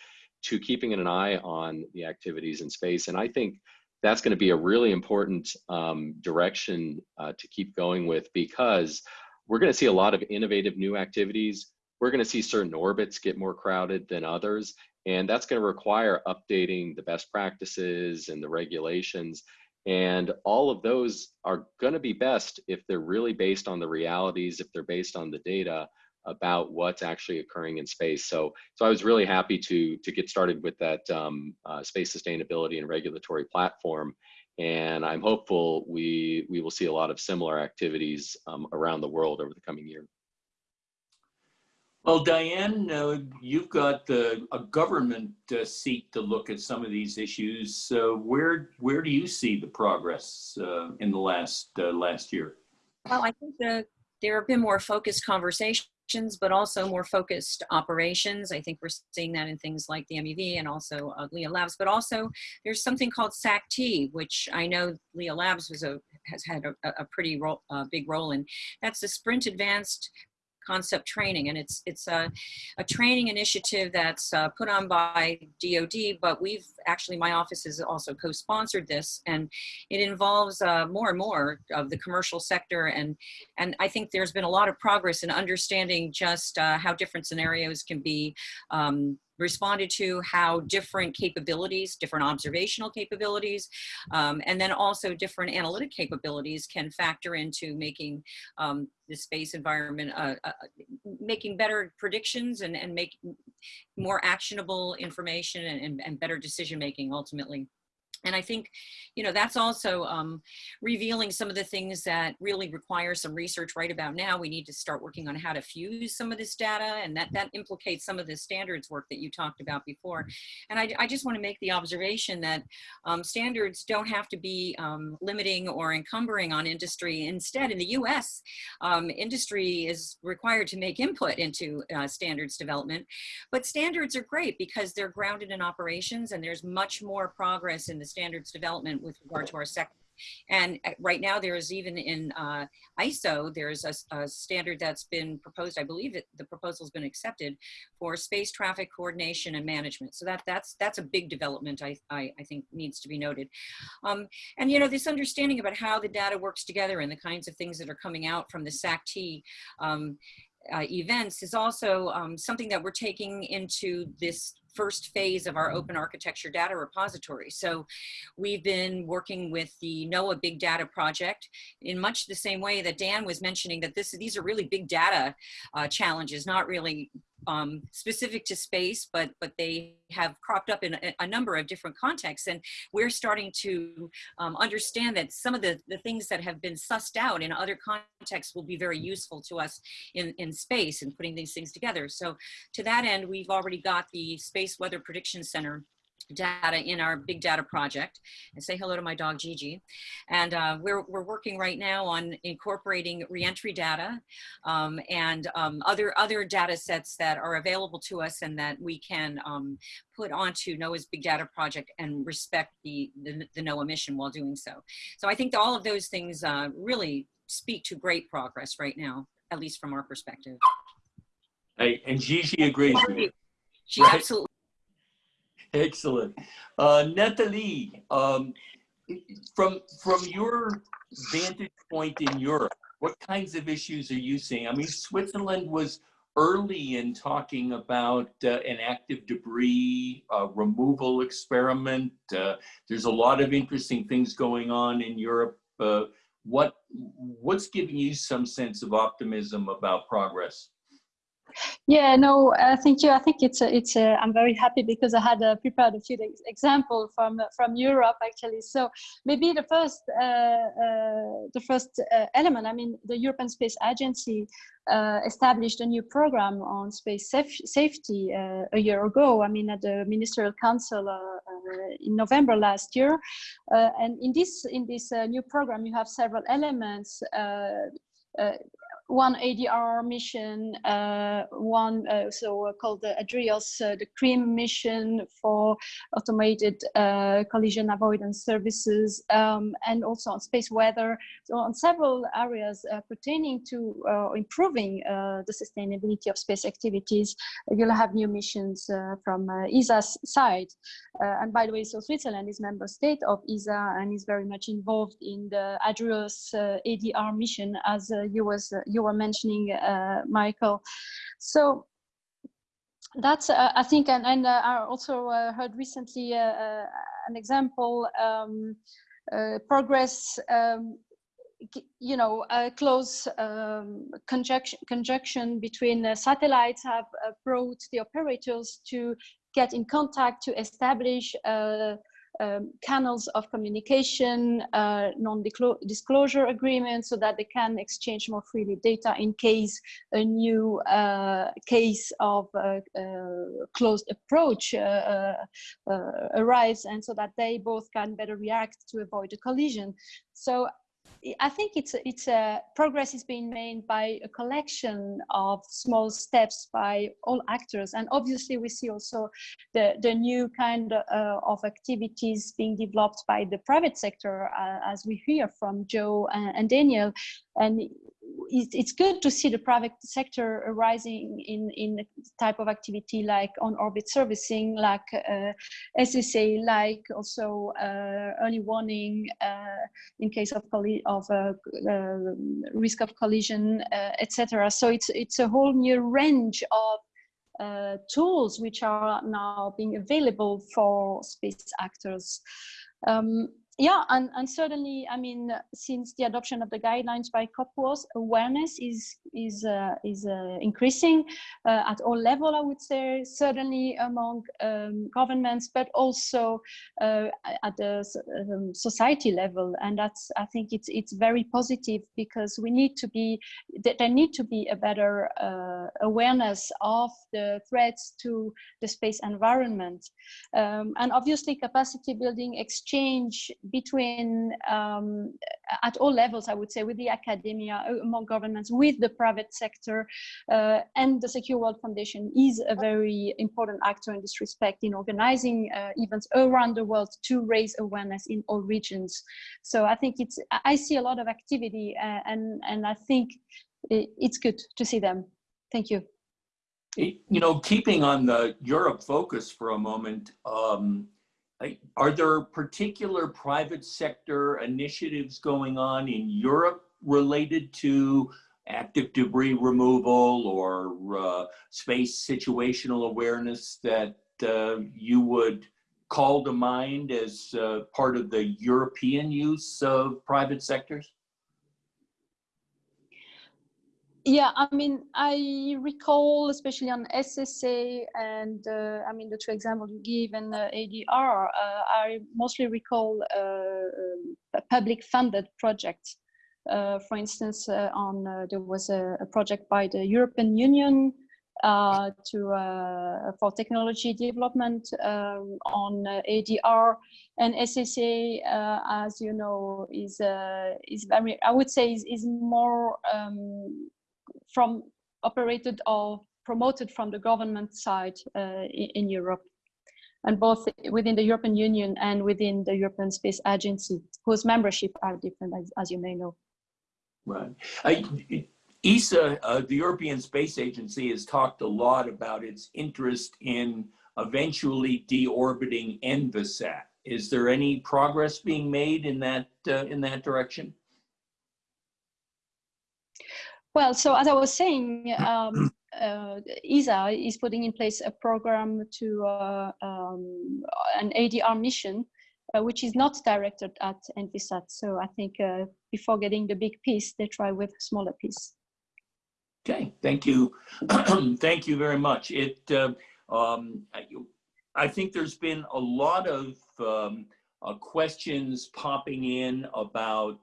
to keeping an eye on the activities in space. And I think that's going to be a really important um, direction uh, to keep going with because we're going to see a lot of innovative new activities. We're going to see certain orbits get more crowded than others, and that's going to require updating the best practices and the regulations. And all of those are going to be best if they're really based on the realities, if they're based on the data, about what's actually occurring in space. So, so I was really happy to to get started with that um, uh, space sustainability and regulatory platform, and I'm hopeful we we will see a lot of similar activities um, around the world over the coming year. Well, Diane, uh, you've got uh, a government uh, seat to look at some of these issues. So where where do you see the progress uh, in the last uh, last year? Well, I think the, there have been more focused conversations, but also more focused operations. I think we're seeing that in things like the MEV and also uh, LeoLabs, but also there's something called SAC-T, which I know LeoLabs was a, has had a, a pretty uh, big role in. That's the Sprint Advanced concept training and it's it's a, a training initiative that's uh, put on by DoD but we've actually my office has also co-sponsored this and it involves uh, more and more of the commercial sector and and I think there's been a lot of progress in understanding just uh, how different scenarios can be um, responded to how different capabilities, different observational capabilities, um, and then also different analytic capabilities can factor into making um, the space environment, uh, uh, making better predictions and, and make more actionable information and, and, and better decision making ultimately. And I think, you know, that's also um, revealing some of the things that really require some research right about now. We need to start working on how to fuse some of this data and that, that implicates some of the standards work that you talked about before. And I, I just want to make the observation that um, standards don't have to be um, limiting or encumbering on industry. Instead, in the US, um, industry is required to make input into uh, standards development. But standards are great because they're grounded in operations and there's much more progress in the standards development with regard to our sector. And uh, right now there is even in uh, ISO, there's a, a, standard that's been proposed, I believe it, the proposal's been accepted for space traffic coordination and management. So that, that's, that's a big development I, I, I think needs to be noted. Um, and you know, this understanding about how the data works together and the kinds of things that are coming out from the SAC-T um, uh, events is also um, something that we're taking into this first phase of our open architecture data repository. So we've been working with the NOAA Big Data Project in much the same way that Dan was mentioning that this, these are really big data uh, challenges, not really um, specific to space, but but they have cropped up in a, a, number of different contexts. And we're starting to um, understand that some of the, the things that have been sussed out in other contexts will be very useful to us in, in space and putting these things together. So to that end, we've already got the Space Weather Prediction Center data in our big data project and say hello to my dog Gigi. And uh, we're, we're working right now on incorporating reentry data um, and um, other, other data sets that are available to us and that we can um, put onto NOAA's big data project and respect the, the, the NOAA mission while doing so. So I think all of those things uh, really speak to great progress right now, at least from our perspective. Hey, and Gigi agrees. She right? absolutely Excellent. Uh, Nathalie, um, from, from your vantage point in Europe, what kinds of issues are you seeing? I mean, Switzerland was early in talking about uh, an active debris uh, removal experiment. Uh, there's a lot of interesting things going on in Europe. Uh, what, what's giving you some sense of optimism about progress? Yeah, no, uh, thank you. I think it's a, it's a, I'm very happy because I had uh, prepared a few examples from from Europe actually. So maybe the first uh, uh the first uh, element. I mean, the European Space Agency uh, established a new program on space saf safety a year ago. I mean, at the Ministerial Council in November last year, and in this in this new program, you have several elements. Uh, one ADR mission, uh, one uh, so called the ADRIOS, uh, the CREAM mission for automated uh, collision avoidance services, um, and also on space weather. So on several areas uh, pertaining to uh, improving the sustainability of space activities, you'll have new missions from ESA's side. and by the way, so Switzerland is member state of ESA and is very much involved in the ADRIOS ADR mission as you was you you were mentioning, uh, Michael. So that's uh, I think, and, and uh, I also uh, heard recently uh, uh, an example um, progress. Um, you know, close um, conjunction, conjunction between satellites have brought the operators to get in contact to establish um, channels of communication, uh, non-disclosure agreements so that they can exchange more freely data in case a new uh, case of uh, uh, closed approach uh, arrives and so that they both can better react to avoid a collision. So I think it's it's a progress is being made by a collection of small steps by all actors, and obviously we see also the the new kind uh, of activities being developed by the private sector, uh, as we hear from Joe and, and Daniel, and it's good to see the private sector arising in in type of activity like on orbit servicing, like uh, SSA, like also uh, early warning uh, in case of of uh, uh, risk of collision, uh, etc. So it's it's a whole new range of tools which are now being available for space actors. Um, yeah, and, and certainly, I mean, since the adoption of the guidelines by COPUOS, awareness is is uh, is uh, increasing uh, at all level. I would say certainly among um, governments, but also uh, at the um, society level. And that's I think it's it's very positive because we need to be there need to be a better uh, awareness of the threats to the space environment, um, and obviously capacity building exchange between um, at all levels, I would say, with the academia, uh, among governments, with the private sector, uh, and the Secure World Foundation is a very important actor in this respect in organizing uh, events around the world to raise awareness in all regions. So I think it's I see a lot of activity, uh, and and I think it's good to see them. Thank you. You know, keeping on the Europe focus for a moment. Um, are there particular private sector initiatives going on in Europe related to active debris removal or uh, space situational awareness that uh, you would call to mind as uh, part of the European use of private sectors? Yeah, I mean, I recall, especially on SSA and uh, I mean, the two examples you give and uh, ADR, uh, I mostly recall uh, um, public funded projects. Uh, for instance, uh, on there was a, a, project by the European Union to for technology development um, on ADR and SSA, as you know, is is very I would say is, is more um, from operated or promoted from the government side uh, in, Europe, and both within the European Union and within the European Space Agency, whose membership are different, as, as you may know. Right. I, ESA, uh, the European Space Agency, has talked a lot about its interest in eventually deorbiting Envisat. Is there any progress being made in that uh, in that direction? Well, so as I was saying, um, uh, ESA is putting in place a program to uh, um, an ADR mission, uh, which is not directed at Envisat. So I think uh, before getting the big piece, they try with a smaller piece. Okay, thank you. thank you very much. It, uh, um, I, I, think there's been a lot of um, uh, questions popping in about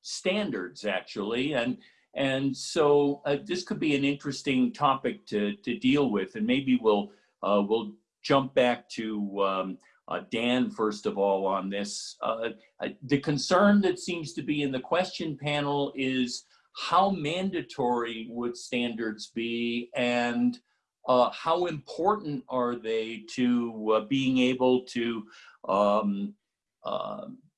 standards actually, and and so uh, this could be an interesting topic to, to deal with. And maybe we'll, uh, we'll jump back to um, uh, Dan, first of all, on this. Uh, uh, the concern that seems to be in the question panel is how mandatory would standards be and uh, how important are they to being able to um,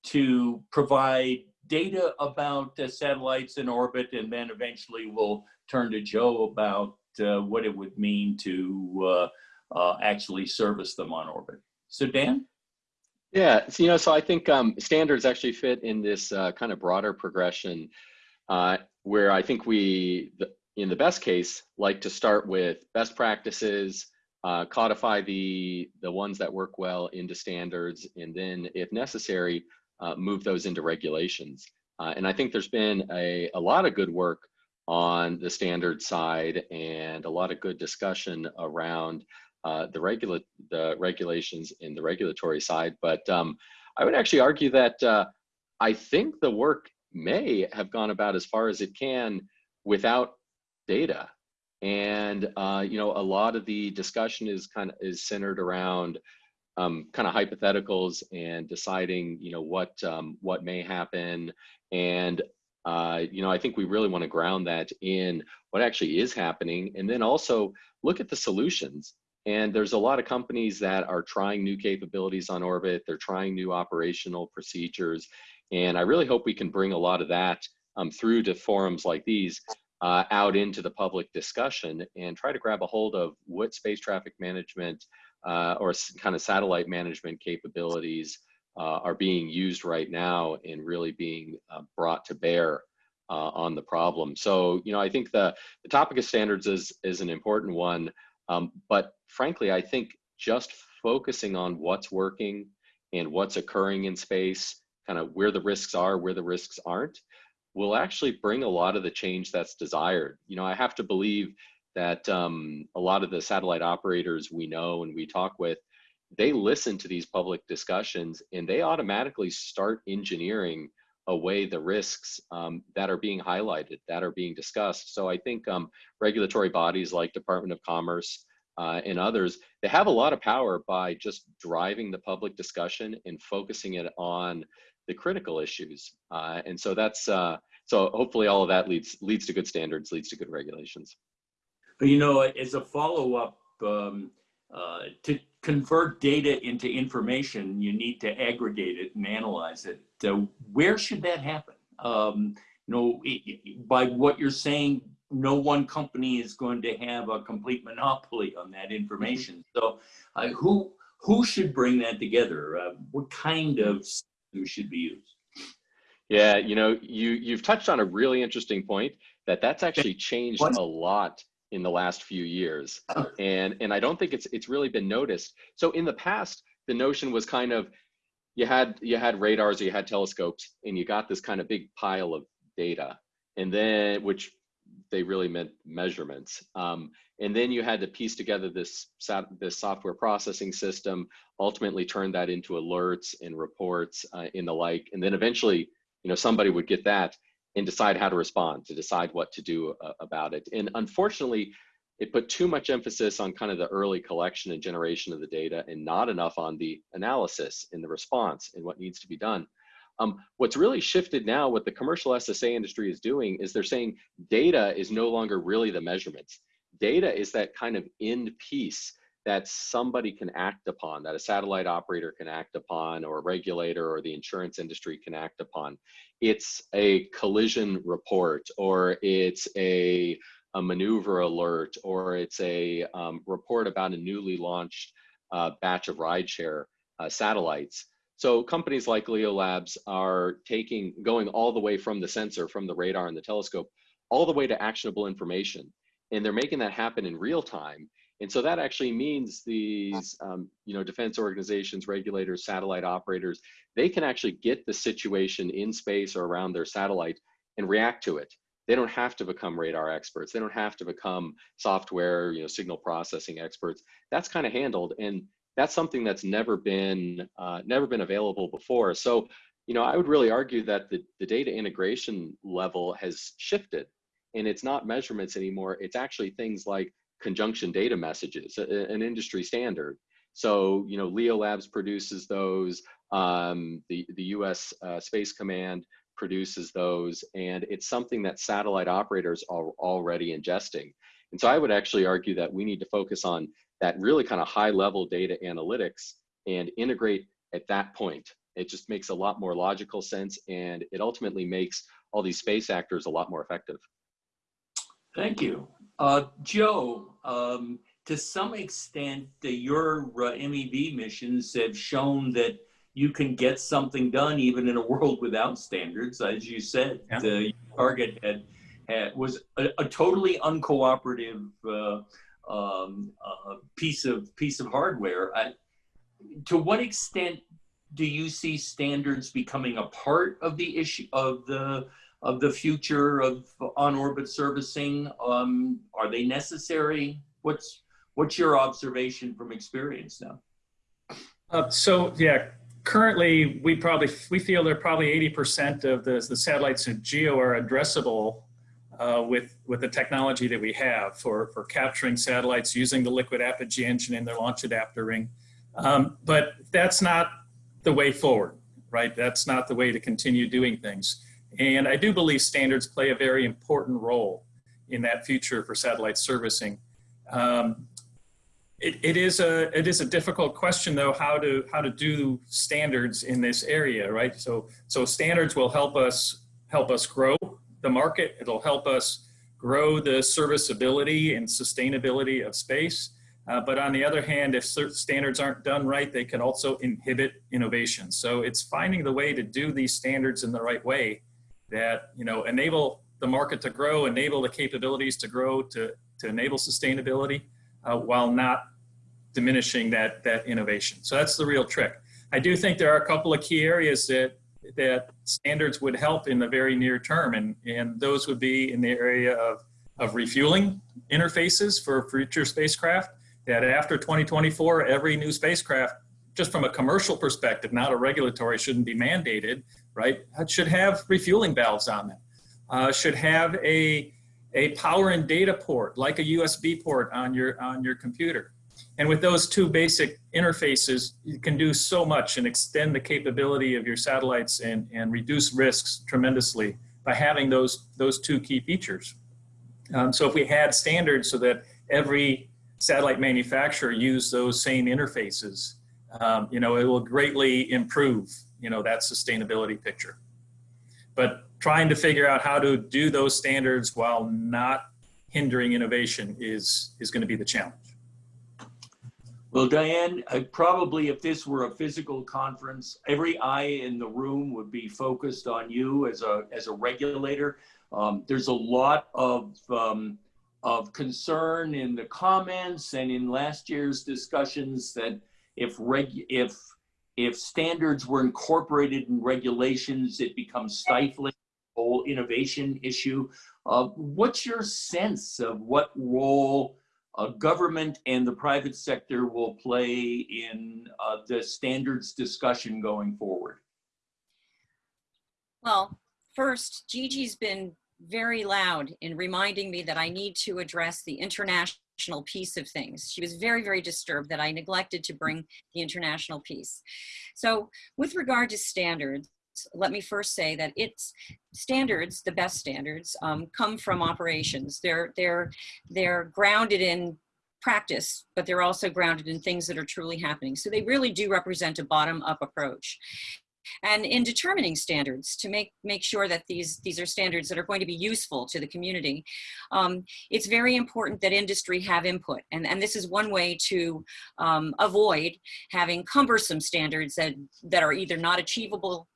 to provide data about uh, satellites in orbit, and then eventually we'll turn to Joe about uh, what it would mean to uh, uh, actually service them on orbit. So Dan? Yeah, so, you know, so I think um, standards actually fit in this uh, kind of broader progression where I think we, in the best case, like to start with best practices, uh, codify the the ones that work well into standards, and then, if necessary, uh, move those into regulations. Uh, and I think there's been a, a lot of good work on the standard side and a lot of good discussion around uh, the regula- the regulations in the regulatory side. But um, I would actually argue that uh, I think the work may have gone about as far as it can without data. And uh, you know, a lot of the discussion is kind of is centered around um, kind of hypotheticals and deciding, you know, what um, what may happen. And uh, you know, I think we really want to ground that in what actually is happening, and then also look at the solutions. And there's a lot of companies that are trying new capabilities on orbit. They're trying new operational procedures, and I really hope we can bring a lot of that um, through to forums like these uh, out into the public discussion and try to grab a hold of what space traffic management uh, or kind of satellite management capabilities uh, are being used right now and really being uh, brought to bear uh, on the problem. So, you know, I think the, the topic of standards is, is an important one, um, but frankly, I think just focusing on what's working and what's occurring in space, kind of where the risks are, where the risks aren't, will actually bring a lot of the change that's desired. You know, I have to believe that um, a lot of the satellite operators we know and we talk with, they listen to these public discussions and they automatically start engineering away the risks um, that are being highlighted, that are being discussed. So I think um, regulatory bodies like Department of Commerce uh, and others, they have a lot of power by just driving the public discussion and focusing it on the critical issues. Uh, and so that's, uh, so hopefully all of that leads, leads to good standards, leads to good regulations. But you know, as a follow-up, um, uh, to convert data into information, you need to aggregate it and analyze it. So where should that happen? Um, you know, it, by what you're saying, no one company is going to have a complete monopoly on that information. So uh, who who should bring that together? Uh, what kind of should be used? Yeah, you know, you you've touched on a really interesting point that that's actually changed a lot in the last few years, and and I don't think it's it's really been noticed. So in the past, the notion was kind of you had you had radars, or you had telescopes, and you got this kind of big pile of data, and then which they really meant measurements. Um, and then you had to piece together this this software processing system, ultimately turn that into alerts and reports uh, and the like, and then eventually you know somebody would get that and decide how to respond to decide what to do uh, about it. And unfortunately it put too much emphasis on kind of the early collection and generation of the data and not enough on the analysis and the response and what needs to be done. Um, what's really shifted now what the commercial ssa industry is doing is they're saying data is no longer really the measurements data is that kind of end piece that somebody can act upon, that a satellite operator can act upon, or a regulator or the insurance industry can act upon. It's a collision report, or it's a, a maneuver alert, or it's a um, report about a newly launched uh, batch of rideshare uh, satellites. So companies like Leo Labs are taking, going all the way from the sensor, from the radar and the telescope, all the way to actionable information. And they're making that happen in real time and so that actually means these, um, you know, defense organizations, regulators, satellite operators, they can actually get the situation in space or around their satellite and react to it. They don't have to become radar experts. They don't have to become software, you know, signal processing experts. That's kind of handled, and that's something that's never been uh, never been available before. So, you know, I would really argue that the, the data integration level has shifted, and it's not measurements anymore. It's actually things like conjunction data messages, an industry standard. So, you know, Leo Labs produces those, um, the, the US uh, Space Command produces those, and it's something that satellite operators are already ingesting. And so I would actually argue that we need to focus on that really kind of high level data analytics and integrate at that point. It just makes a lot more logical sense and it ultimately makes all these space actors a lot more effective. Thank you. Uh, Joe, um, to some extent, uh, your uh, MEV missions have shown that you can get something done even in a world without standards. As you said, Yeah. the target had, had was a, a totally uncooperative uh, um, uh, piece of piece of hardware. I, to what extent do you see standards becoming a part of the issue of the of the future of on-orbit servicing? Um, are they necessary? What's what's your observation from experience now? Uh, so yeah, currently we probably we feel that probably 80% of the, the satellites in geo are addressable uh, with with the technology that we have for for capturing satellites using the liquid apogee engine in their launch adapter ring. Um, but that's not the way forward, right? That's not the way to continue doing things. And I do believe standards play a very important role in that future for satellite servicing. Um, it, it is a it is a difficult question though how to how to do standards in this area right? So so standards will help us help us grow the market. It'll help us grow the serviceability and sustainability of space. Uh, but on the other hand if standards aren't done right they can also inhibit innovation. So it's finding the way to do these standards in the right way that you know enable the market to grow enable the capabilities to grow to to enable sustainability uh, while not diminishing that, that innovation. So that's the real trick. I do think there are a couple of key areas that, that standards would help in the very near term, and, and those would be in the area of, of refueling interfaces for future spacecraft, that after 2024, every new spacecraft, just from a commercial perspective, not a regulatory, shouldn't be mandated, right? It should have refueling valves on them. Uh, should have a a power and data port, like a USB port on your, on your computer. And with those two basic interfaces, you can do so much and extend the capability of your satellites and, and reduce risks tremendously by having those, those two key features. Um, so if we had standards so that every satellite manufacturer used those same interfaces, um, you know, it will greatly improve, you know, that sustainability picture. But trying to figure out how to do those standards while not hindering innovation is, is going to be the challenge. Well, Diane, uh, probably if this were a physical conference, every eye in the room would be focused on you as a, as a regulator. Um, there's a lot of, um, of concern in the comments and in last year's discussions that if, reg, if, if standards were incorporated in regulations, it becomes stifling whole innovation issue. Uh, what's your sense of what role government and the private sector will play in uh, the standards discussion going forward? Well, first, Gigi's been very loud in reminding me that I need to address the international piece of things. She was very, very disturbed that I neglected to bring the international piece. So with regard to standards, let me first say that its standards, the best standards, um, come from operations. They're, they're, they're grounded in practice, but they're also grounded in things that are truly happening. So they really do represent a bottom-up approach. And in determining standards to make, make sure that these, these are standards that are going to be useful to the community, um, it's very important that industry have input. And, and this is one way to um, avoid having cumbersome standards that, that are either not achievable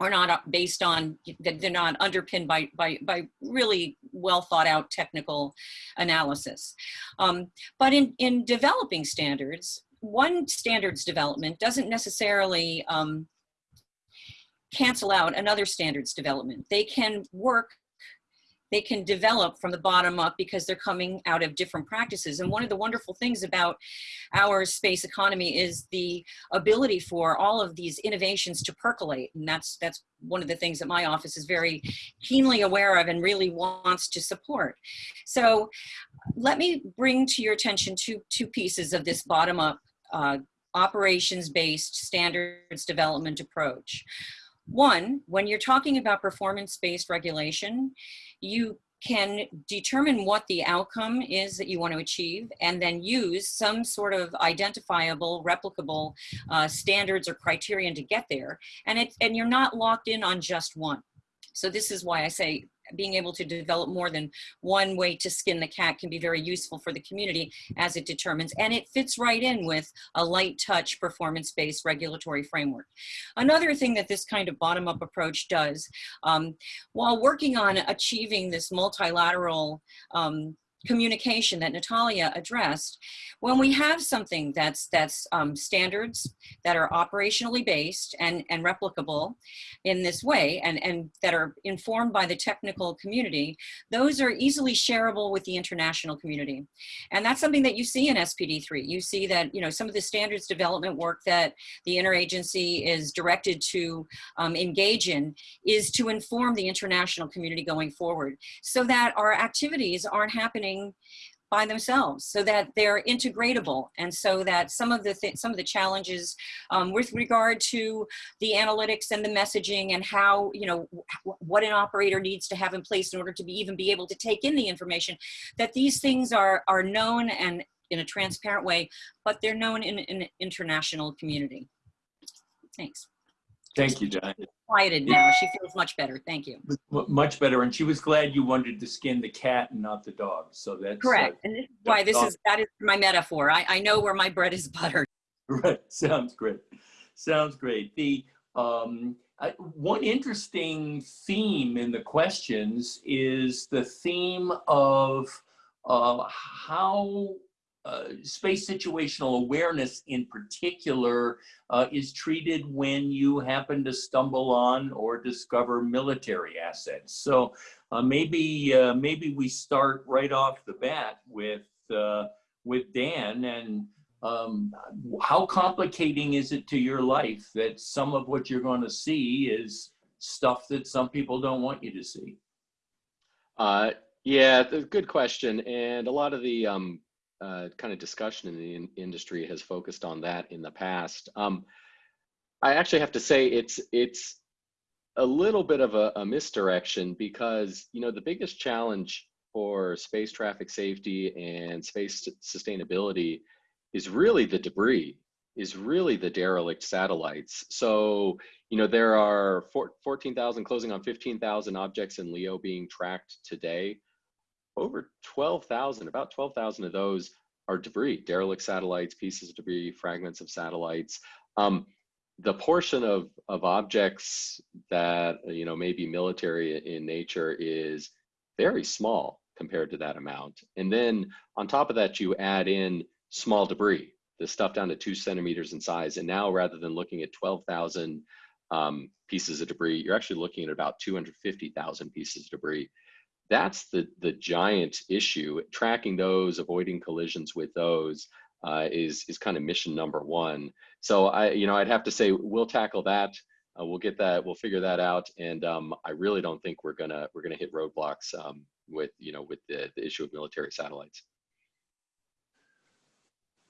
or not based on that they're not underpinned by by by really well thought out technical analysis um, but in in developing standards one standards development doesn't necessarily um, cancel out another standards development they can work they can develop from the bottom up because they're coming out of different practices. And one of the wonderful things about our space economy is the ability for all of these innovations to percolate. And that's, that's one of the things that my office is very keenly aware of and really wants to support. So let me bring to your attention two, two pieces of this bottom up uh, operations-based standards development approach. One, when you're talking about performance-based regulation, you can determine what the outcome is that you want to achieve and then use some sort of identifiable, replicable uh, standards or criterion to get there. And, it, and you're not locked in on just one. So this is why I say being able to develop more than one way to skin the cat can be very useful for the community as it determines, and it fits right in with a light touch performance-based regulatory framework. Another thing that this kind of bottom-up approach does, um, while working on achieving this multilateral um, communication that Natalia addressed, when we have something that's that's um, standards that are operationally based and and replicable in this way, and and that are informed by the technical community, those are easily shareable with the international community, and that's something that you see in SPD3. You see that you know some of the standards development work that the interagency is directed to um, engage in is to inform the international community going forward, so that our activities aren't happening by themselves so that they're integratable. And so that some of the th some of the challenges um, with regard to the analytics and the messaging and how you know what an operator needs to have in place in order to be even be able to take in the information that these things are are known and in a transparent way but they're known in an international community. Thanks. Thank you, Diane. Quieted now she feels much better thank you Much better. And she was glad you wanted to skin the cat and not the dog. So that's uh, correct and this is why this dog. is that is my metaphor i, I know where my bread is buttered Right. Sounds great. Sounds great. The um, I, one interesting theme in the questions is the theme of uh, how uh, space situational awareness, in particular, uh, is treated when you happen to stumble on or discover military assets. So uh, maybe uh, maybe we start right off the bat with uh, with Dan and um, how complicating is it to your life that some of what you're going to see is stuff that some people don't want you to see? Yeah, good question. And a lot of the um, uh, kind of discussion in the in- industry has focused on that in the past. Um, I actually have to say it's it's a little bit of a, a misdirection because you know the biggest challenge for space traffic safety and space sustainability is really the debris is really the derelict satellites so you know there are four- 14,000 closing on 15,000 objects in leo being tracked today over 12,000 about 12,000 of those are debris derelict satellites pieces of debris fragments of satellites. Um, the portion of of objects that you know may be military in nature is very small compared to that amount. And then on top of that you add in small debris the stuff down to two centimeters in size. And now rather than looking at 12,000 um, pieces of debris you're actually looking at about 250,000 pieces of debris that's the the giant issue tracking those avoiding collisions with those uh, is is kind of mission number one so I, you know, I'd have to say we'll tackle that. Uh, we'll get that. We'll figure that out. And um, I really don't think we're gonna we're gonna hit roadblocks um, with you know with the, the issue of military satellites.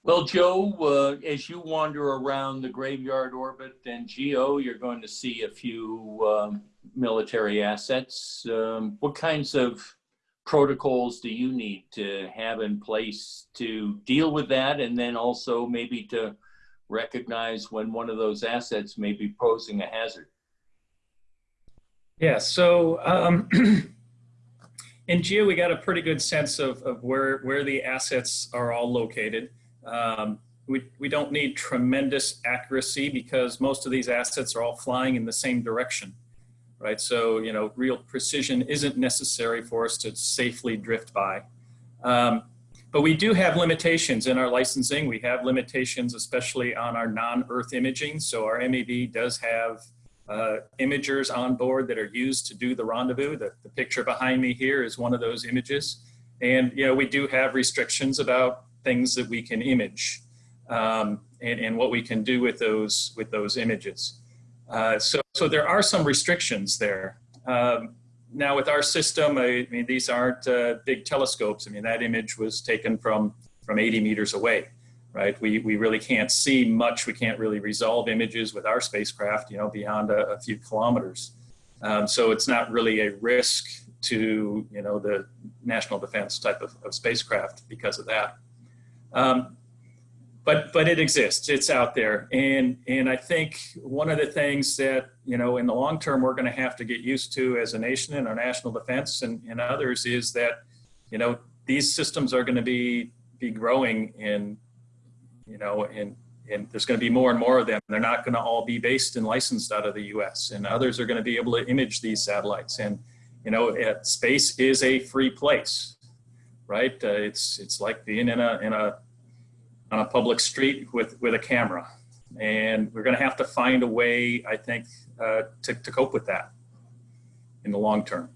Well, Joe, uh, as you wander around the graveyard orbit and Geo, you're going to see a few um, military assets. Um, what kinds of protocols do you need to have in place to deal with that, and then also maybe to recognize when one of those assets may be posing a hazard? Yeah, so um, in GEO, we got a pretty good sense of, of where, where the assets are all located. Um, we, we don't need tremendous accuracy because most of these assets are all flying in the same direction, right? So, you know, real precision isn't necessary for us to safely drift by. Um, but we do have limitations in our licensing. We have limitations, especially on our non-Earth imaging. So our MEV does have uh, imagers on board that are used to do the rendezvous. The, the picture behind me here is one of those images. And, you know, we do have restrictions about things that we can image um, and, and what we can do with those, with those images. Uh, so, so there are some restrictions there. Um, now with our system, I mean, these aren't uh, big telescopes. I mean, that image was taken from, from 80 meters away, right? We, we really can't see much. We can't really resolve images with our spacecraft, you know, beyond a, a few kilometers. Um, so it's not really a risk to, you know, the national defense type of, of spacecraft because of that. Um, but but it exists. It's out there. And and i think one of the things that you know in the long term we're going to have to get used to as a nation in our national defense and, and others is that you know these systems are going to be be growing in you know and and there's going to be more and more of them. They're not going to all be based and licensed out of the us and others are going to be able to image these satellites. And you know space is a free place right? Uh, it's it's like being in a in a on a public street with with a camera, and we're going to have to find a way, I think, uh, to to cope with that in the long term.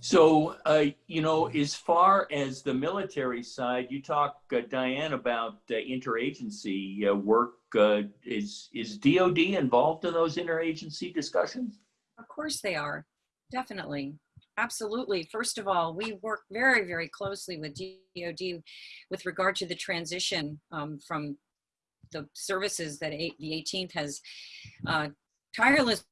So, uh, you know, as far as the military side, you talk, uh, Diane, about uh, interagency uh, work. Uh, is is DoD involved in those interagency discussions? Of course they are. Definitely. Absolutely. First of all, we work very, very closely with DoD with regard to the transition um, from the services that the 18th has uh, tirelessly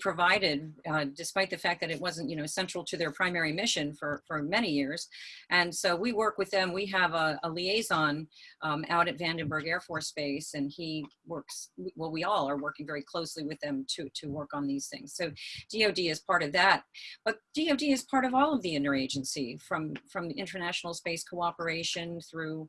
provided, uh, despite the fact that it wasn't, you know, central to their primary mission for, for many years. And so we work with them. We have a, a liaison um, out at Vandenberg Air Force Base, and he works, well, we all are working very closely with them to, to work on these things. So DOD is part of that. But DOD is part of all of the interagency, from, from the international space cooperation through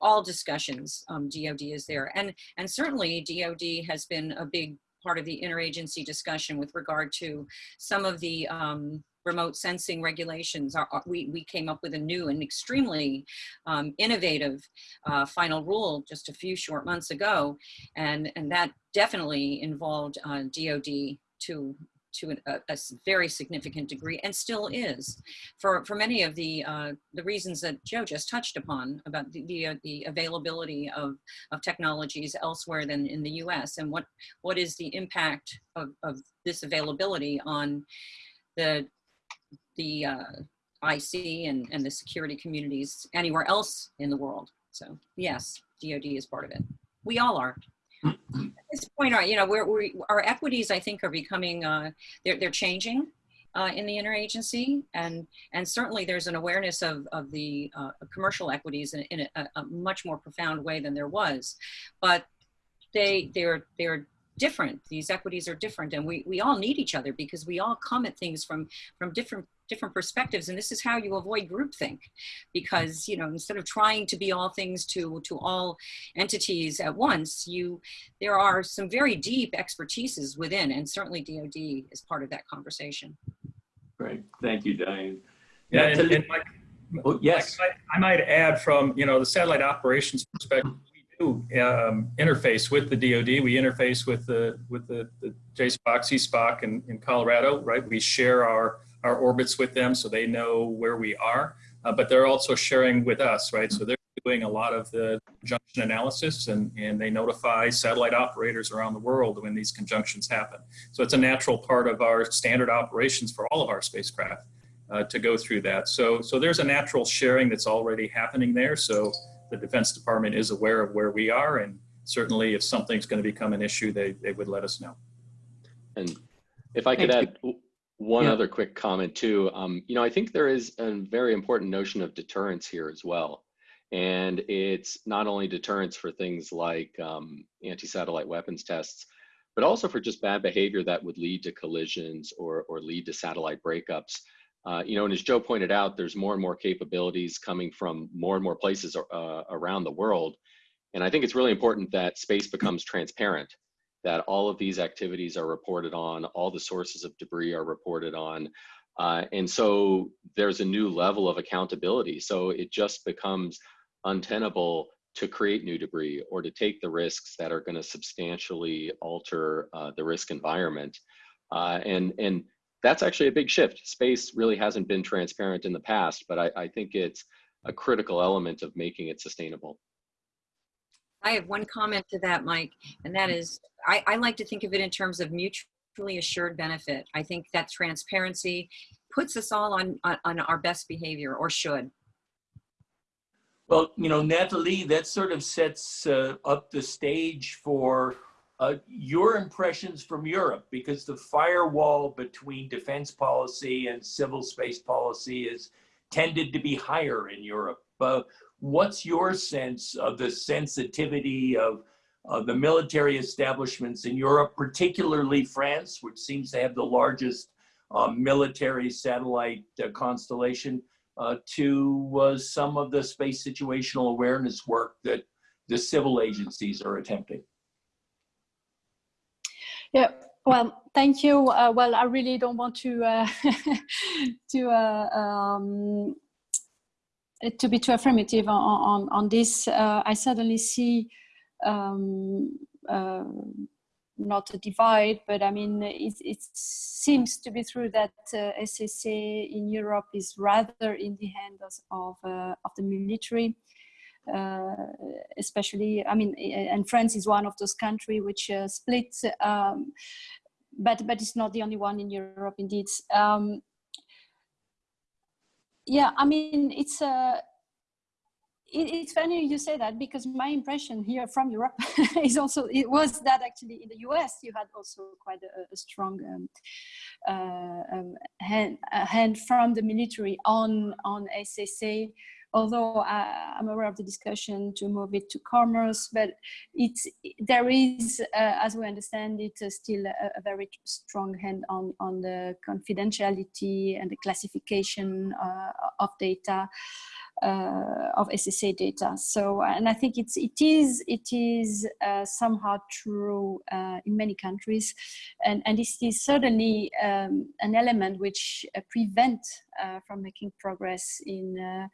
all discussions, um, DOD is there. And, and certainly DOD has been a big part of the interagency discussion with regard to some of the um, remote sensing regulations. Are, are- we, we came up with a new and extremely um, innovative uh, final rule just a few short months ago. And, and that definitely involved uh, DOD to to an- a, a very significant degree and still is for, for many of the, uh, the reasons that Joe just touched upon about the, the, uh, the availability of, of technologies elsewhere than in the US and what, what is the impact of, of this availability on the, the uh, IC and, and the security communities anywhere else in the world. So yes, DoD is part of it. We all are. This point, our, you know, we're, we our equities, I think, are becoming, uh, they're, they're changing uh, in the interagency, and and certainly there's an awareness of of the uh, commercial equities in, in a, a much more profound way than there was, but they they're they're different. These equities are different, and we we all need each other because we all come at things from from different different perspectives, and this is how you avoid groupthink, because you know instead of trying to be all things to to all entities at once, you there are some very deep expertises within, and certainly DoD is part of that conversation. Great, thank you, Diane. Yeah, Yeah, and, and Mike, Oh, yes. Mike, I I might add from, you know, the satellite operations perspective, we do um, interface with the DoD. We interface with the, with the, the JSPOC, CSPOC in, in Colorado, right? We share our, our orbits with them so they know where we are, uh, but they're also sharing with us, right? So they're doing a lot of the conjunction analysis and, and they notify satellite operators around the world when these conjunctions happen. So it's a natural part of our standard operations for all of our spacecraft uh, to go through that. So, so there's a natural sharing that's already happening there. So the Defense Department is aware of where we are, and certainly if something's going to become an issue, they, they would let us know. And if I could Thank add w- one Yeah. other quick comment too, um, you know, I think there is a very important notion of deterrence here as well. And it's not only deterrence for things like um, anti-satellite weapons tests, but also for just bad behavior that would lead to collisions or, or lead to satellite breakups. Uh, you know, and as Joe pointed out, there's more and more capabilities coming from more and more places uh, around the world. And I think it's really important that space becomes transparent that all of these activities are reported on, all the sources of debris are reported on. Uh, and so there's a new level of accountability. So it just becomes untenable to create new debris or to take the risks that are going to substantially alter uh, the risk environment. Uh, and, and that's actually a big shift. Space really hasn't been transparent in the past, but I, I think it's a critical element of making it sustainable. I have one comment to that, Mike, and that is I, I like to think of it in terms of mutually assured benefit. I think that transparency puts us all on, on, on our best behavior or should. Well, you know, Natalie, that sort of sets uh, up the stage for uh, your impressions from Europe, because the firewall between defense policy and civil space policy is tended to be higher in Europe. Uh, what's your sense of the sensitivity of, the military establishments in Europe, particularly France, which seems to have the largest uh, military satellite uh, constellation? uh, to uh, some of the space situational awareness work that the civil agencies are attempting. Yeah, Well, thank you. Uh, well, I really don't want to uh, to um, to be too affirmative on on, on this. Uh, I suddenly see um, uh, not a divide, but I mean it, it seems to be true that uh, SSA in Europe is rather in the hands of of the military. especially, I mean, and France is one of those countries which split um, but but it's not the only one in Europe, indeed. Um, yeah, I mean, it's a. Uh, it, it's funny you say that because my impression here from Europe is also it was that actually in the US you had also quite a, a strong um, uh, um, hand, hand from the military on on SSA although I, am aware of the discussion to move it to commerce, but it's there is, uh, as we understand it, uh, still a, a, very strong hand on on the confidentiality and the classification uh, of data. uh, of SSA data. So, and I think it's it is it is uh, somehow true uh, in many countries, and and this is certainly um, an element which uh, prevent uh, from making progress in uh,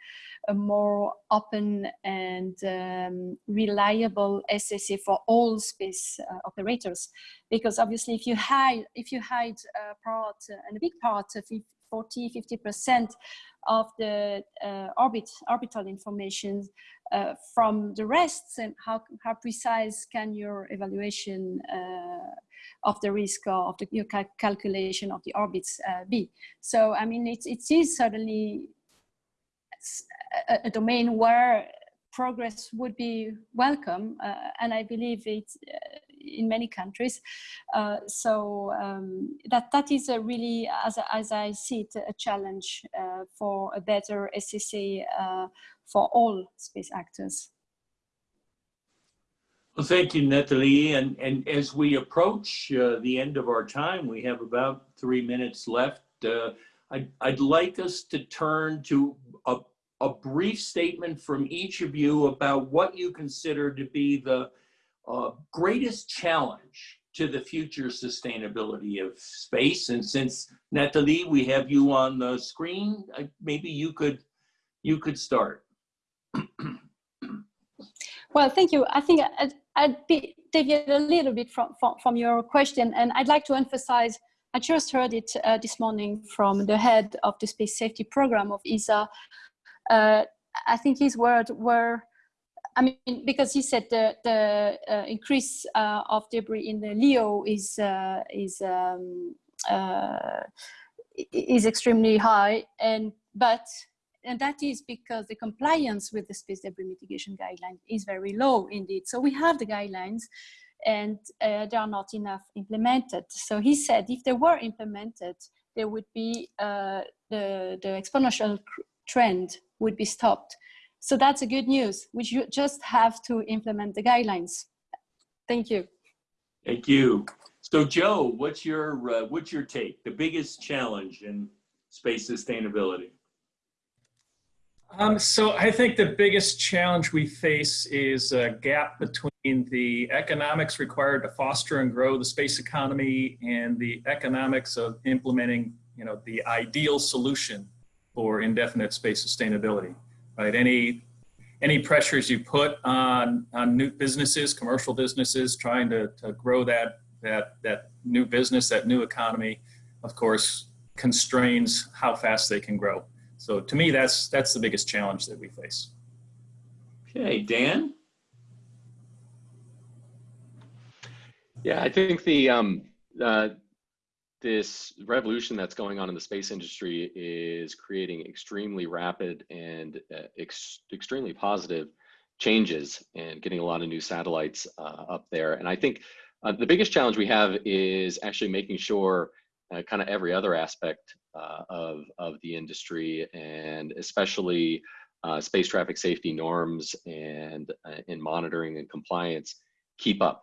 a more open and um, reliable SSA for all space operators. Because obviously, if you hide if you hide a part and a big part of 40, 50 percent of the uh, orbit, orbital information uh, from the rest and how, how precise can your evaluation uh, of the risk or of the your cal calculation of the orbits uh, be. So, I mean, it, it is certainly a, a domain where progress would be welcome, uh, and I believe it's uh, in many countries. Uh, so um, that that is a really, as, as I see it, a challenge uh, for a better SSA uh, for all space actors. Well, thank you, Natalie. And, and as we approach uh, the end of our time, we have about three minutes left. Uh, I'd, I'd like us to turn to a, a brief statement from each of you about what you consider to be the uh, greatest challenge to the future sustainability of space. And since Nathalie, we have you on the screen, maybe you could you could start. well, thank you. I think I'd, I'd be, deviate a little bit from, from, from, your question, and I'd like to emphasize. I just heard it uh, this morning from the head of the space safety program of ESA. Uh, I think his words were I mean, because he said the, the uh, increase uh, of debris in the LEO is, uh, is, um, uh, is extremely high. And, but, and that is because the compliance with the space debris mitigation guideline is very low indeed. So we have the guidelines and uh, they are not enough implemented. So he said if they were implemented, there would be uh, the, the exponential trend would be stopped. So that's a good news. We just have to implement the guidelines. Thank you. Thank you. So Joe, what's your uh, what's your take? The biggest challenge in space sustainability? Um, so I think the biggest challenge we face is a gap between the economics required to foster and grow the space economy and the economics of implementing, you know, the ideal solution for indefinite space sustainability right? Any any pressures you put on on new businesses, commercial businesses, trying to, to grow that that that new business, that new economy, of course, constrains how fast they can grow. So to me, that's that's the biggest challenge that we face. Okay, Dan. Yeah, I think the um, uh, this revolution that's going on in the space industry is creating extremely rapid and uh, ex extremely positive changes and getting a lot of new satellites uh, up there. And I think uh, the biggest challenge we have is actually making sure uh, kind of every other aspect uh, of, of the industry and especially uh, space traffic safety norms and in monitoring and compliance keep up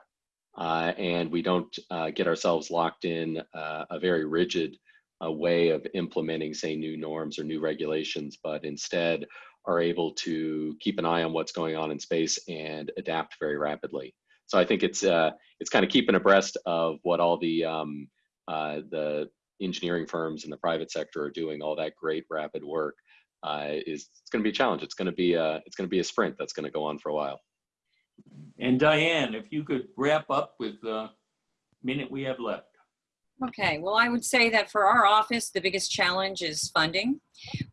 uh, and we don't uh, get ourselves locked in uh, a very rigid uh, way of implementing, say, new norms or new regulations, but instead are able to keep an eye on what's going on in space and adapt very rapidly. So I think it's uh, it's kind of keeping abreast of what all the um, uh, the engineering firms in the private sector are doing, all that great rapid work. Is it's going to be a challenge. It's going to be a it's going to be a sprint that's going to go on for a while. And Diane, if you could wrap up with the minute we have left. Okay, well, I would say that for our office, the biggest challenge is funding.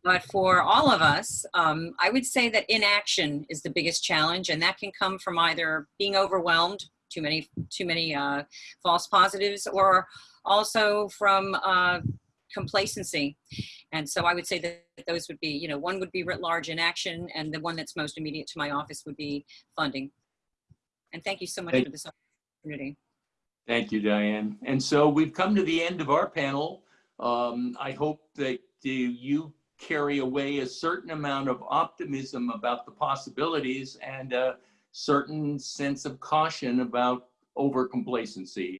But for all of us, um, I would say that inaction is the biggest challenge, and that can come from either being overwhelmed, too many, too many uh, false positives, or also from uh, complacency. And so I would say that those would be, you know, one would be writ large inaction, and the one that's most immediate to my office would be funding. And thank you so much Thank- for this opportunity. Thank you, Diane. And so we've come to the end of our panel. Um, I hope that uh, you carry away a certain amount of optimism about the possibilities and a certain sense of caution about over complacency.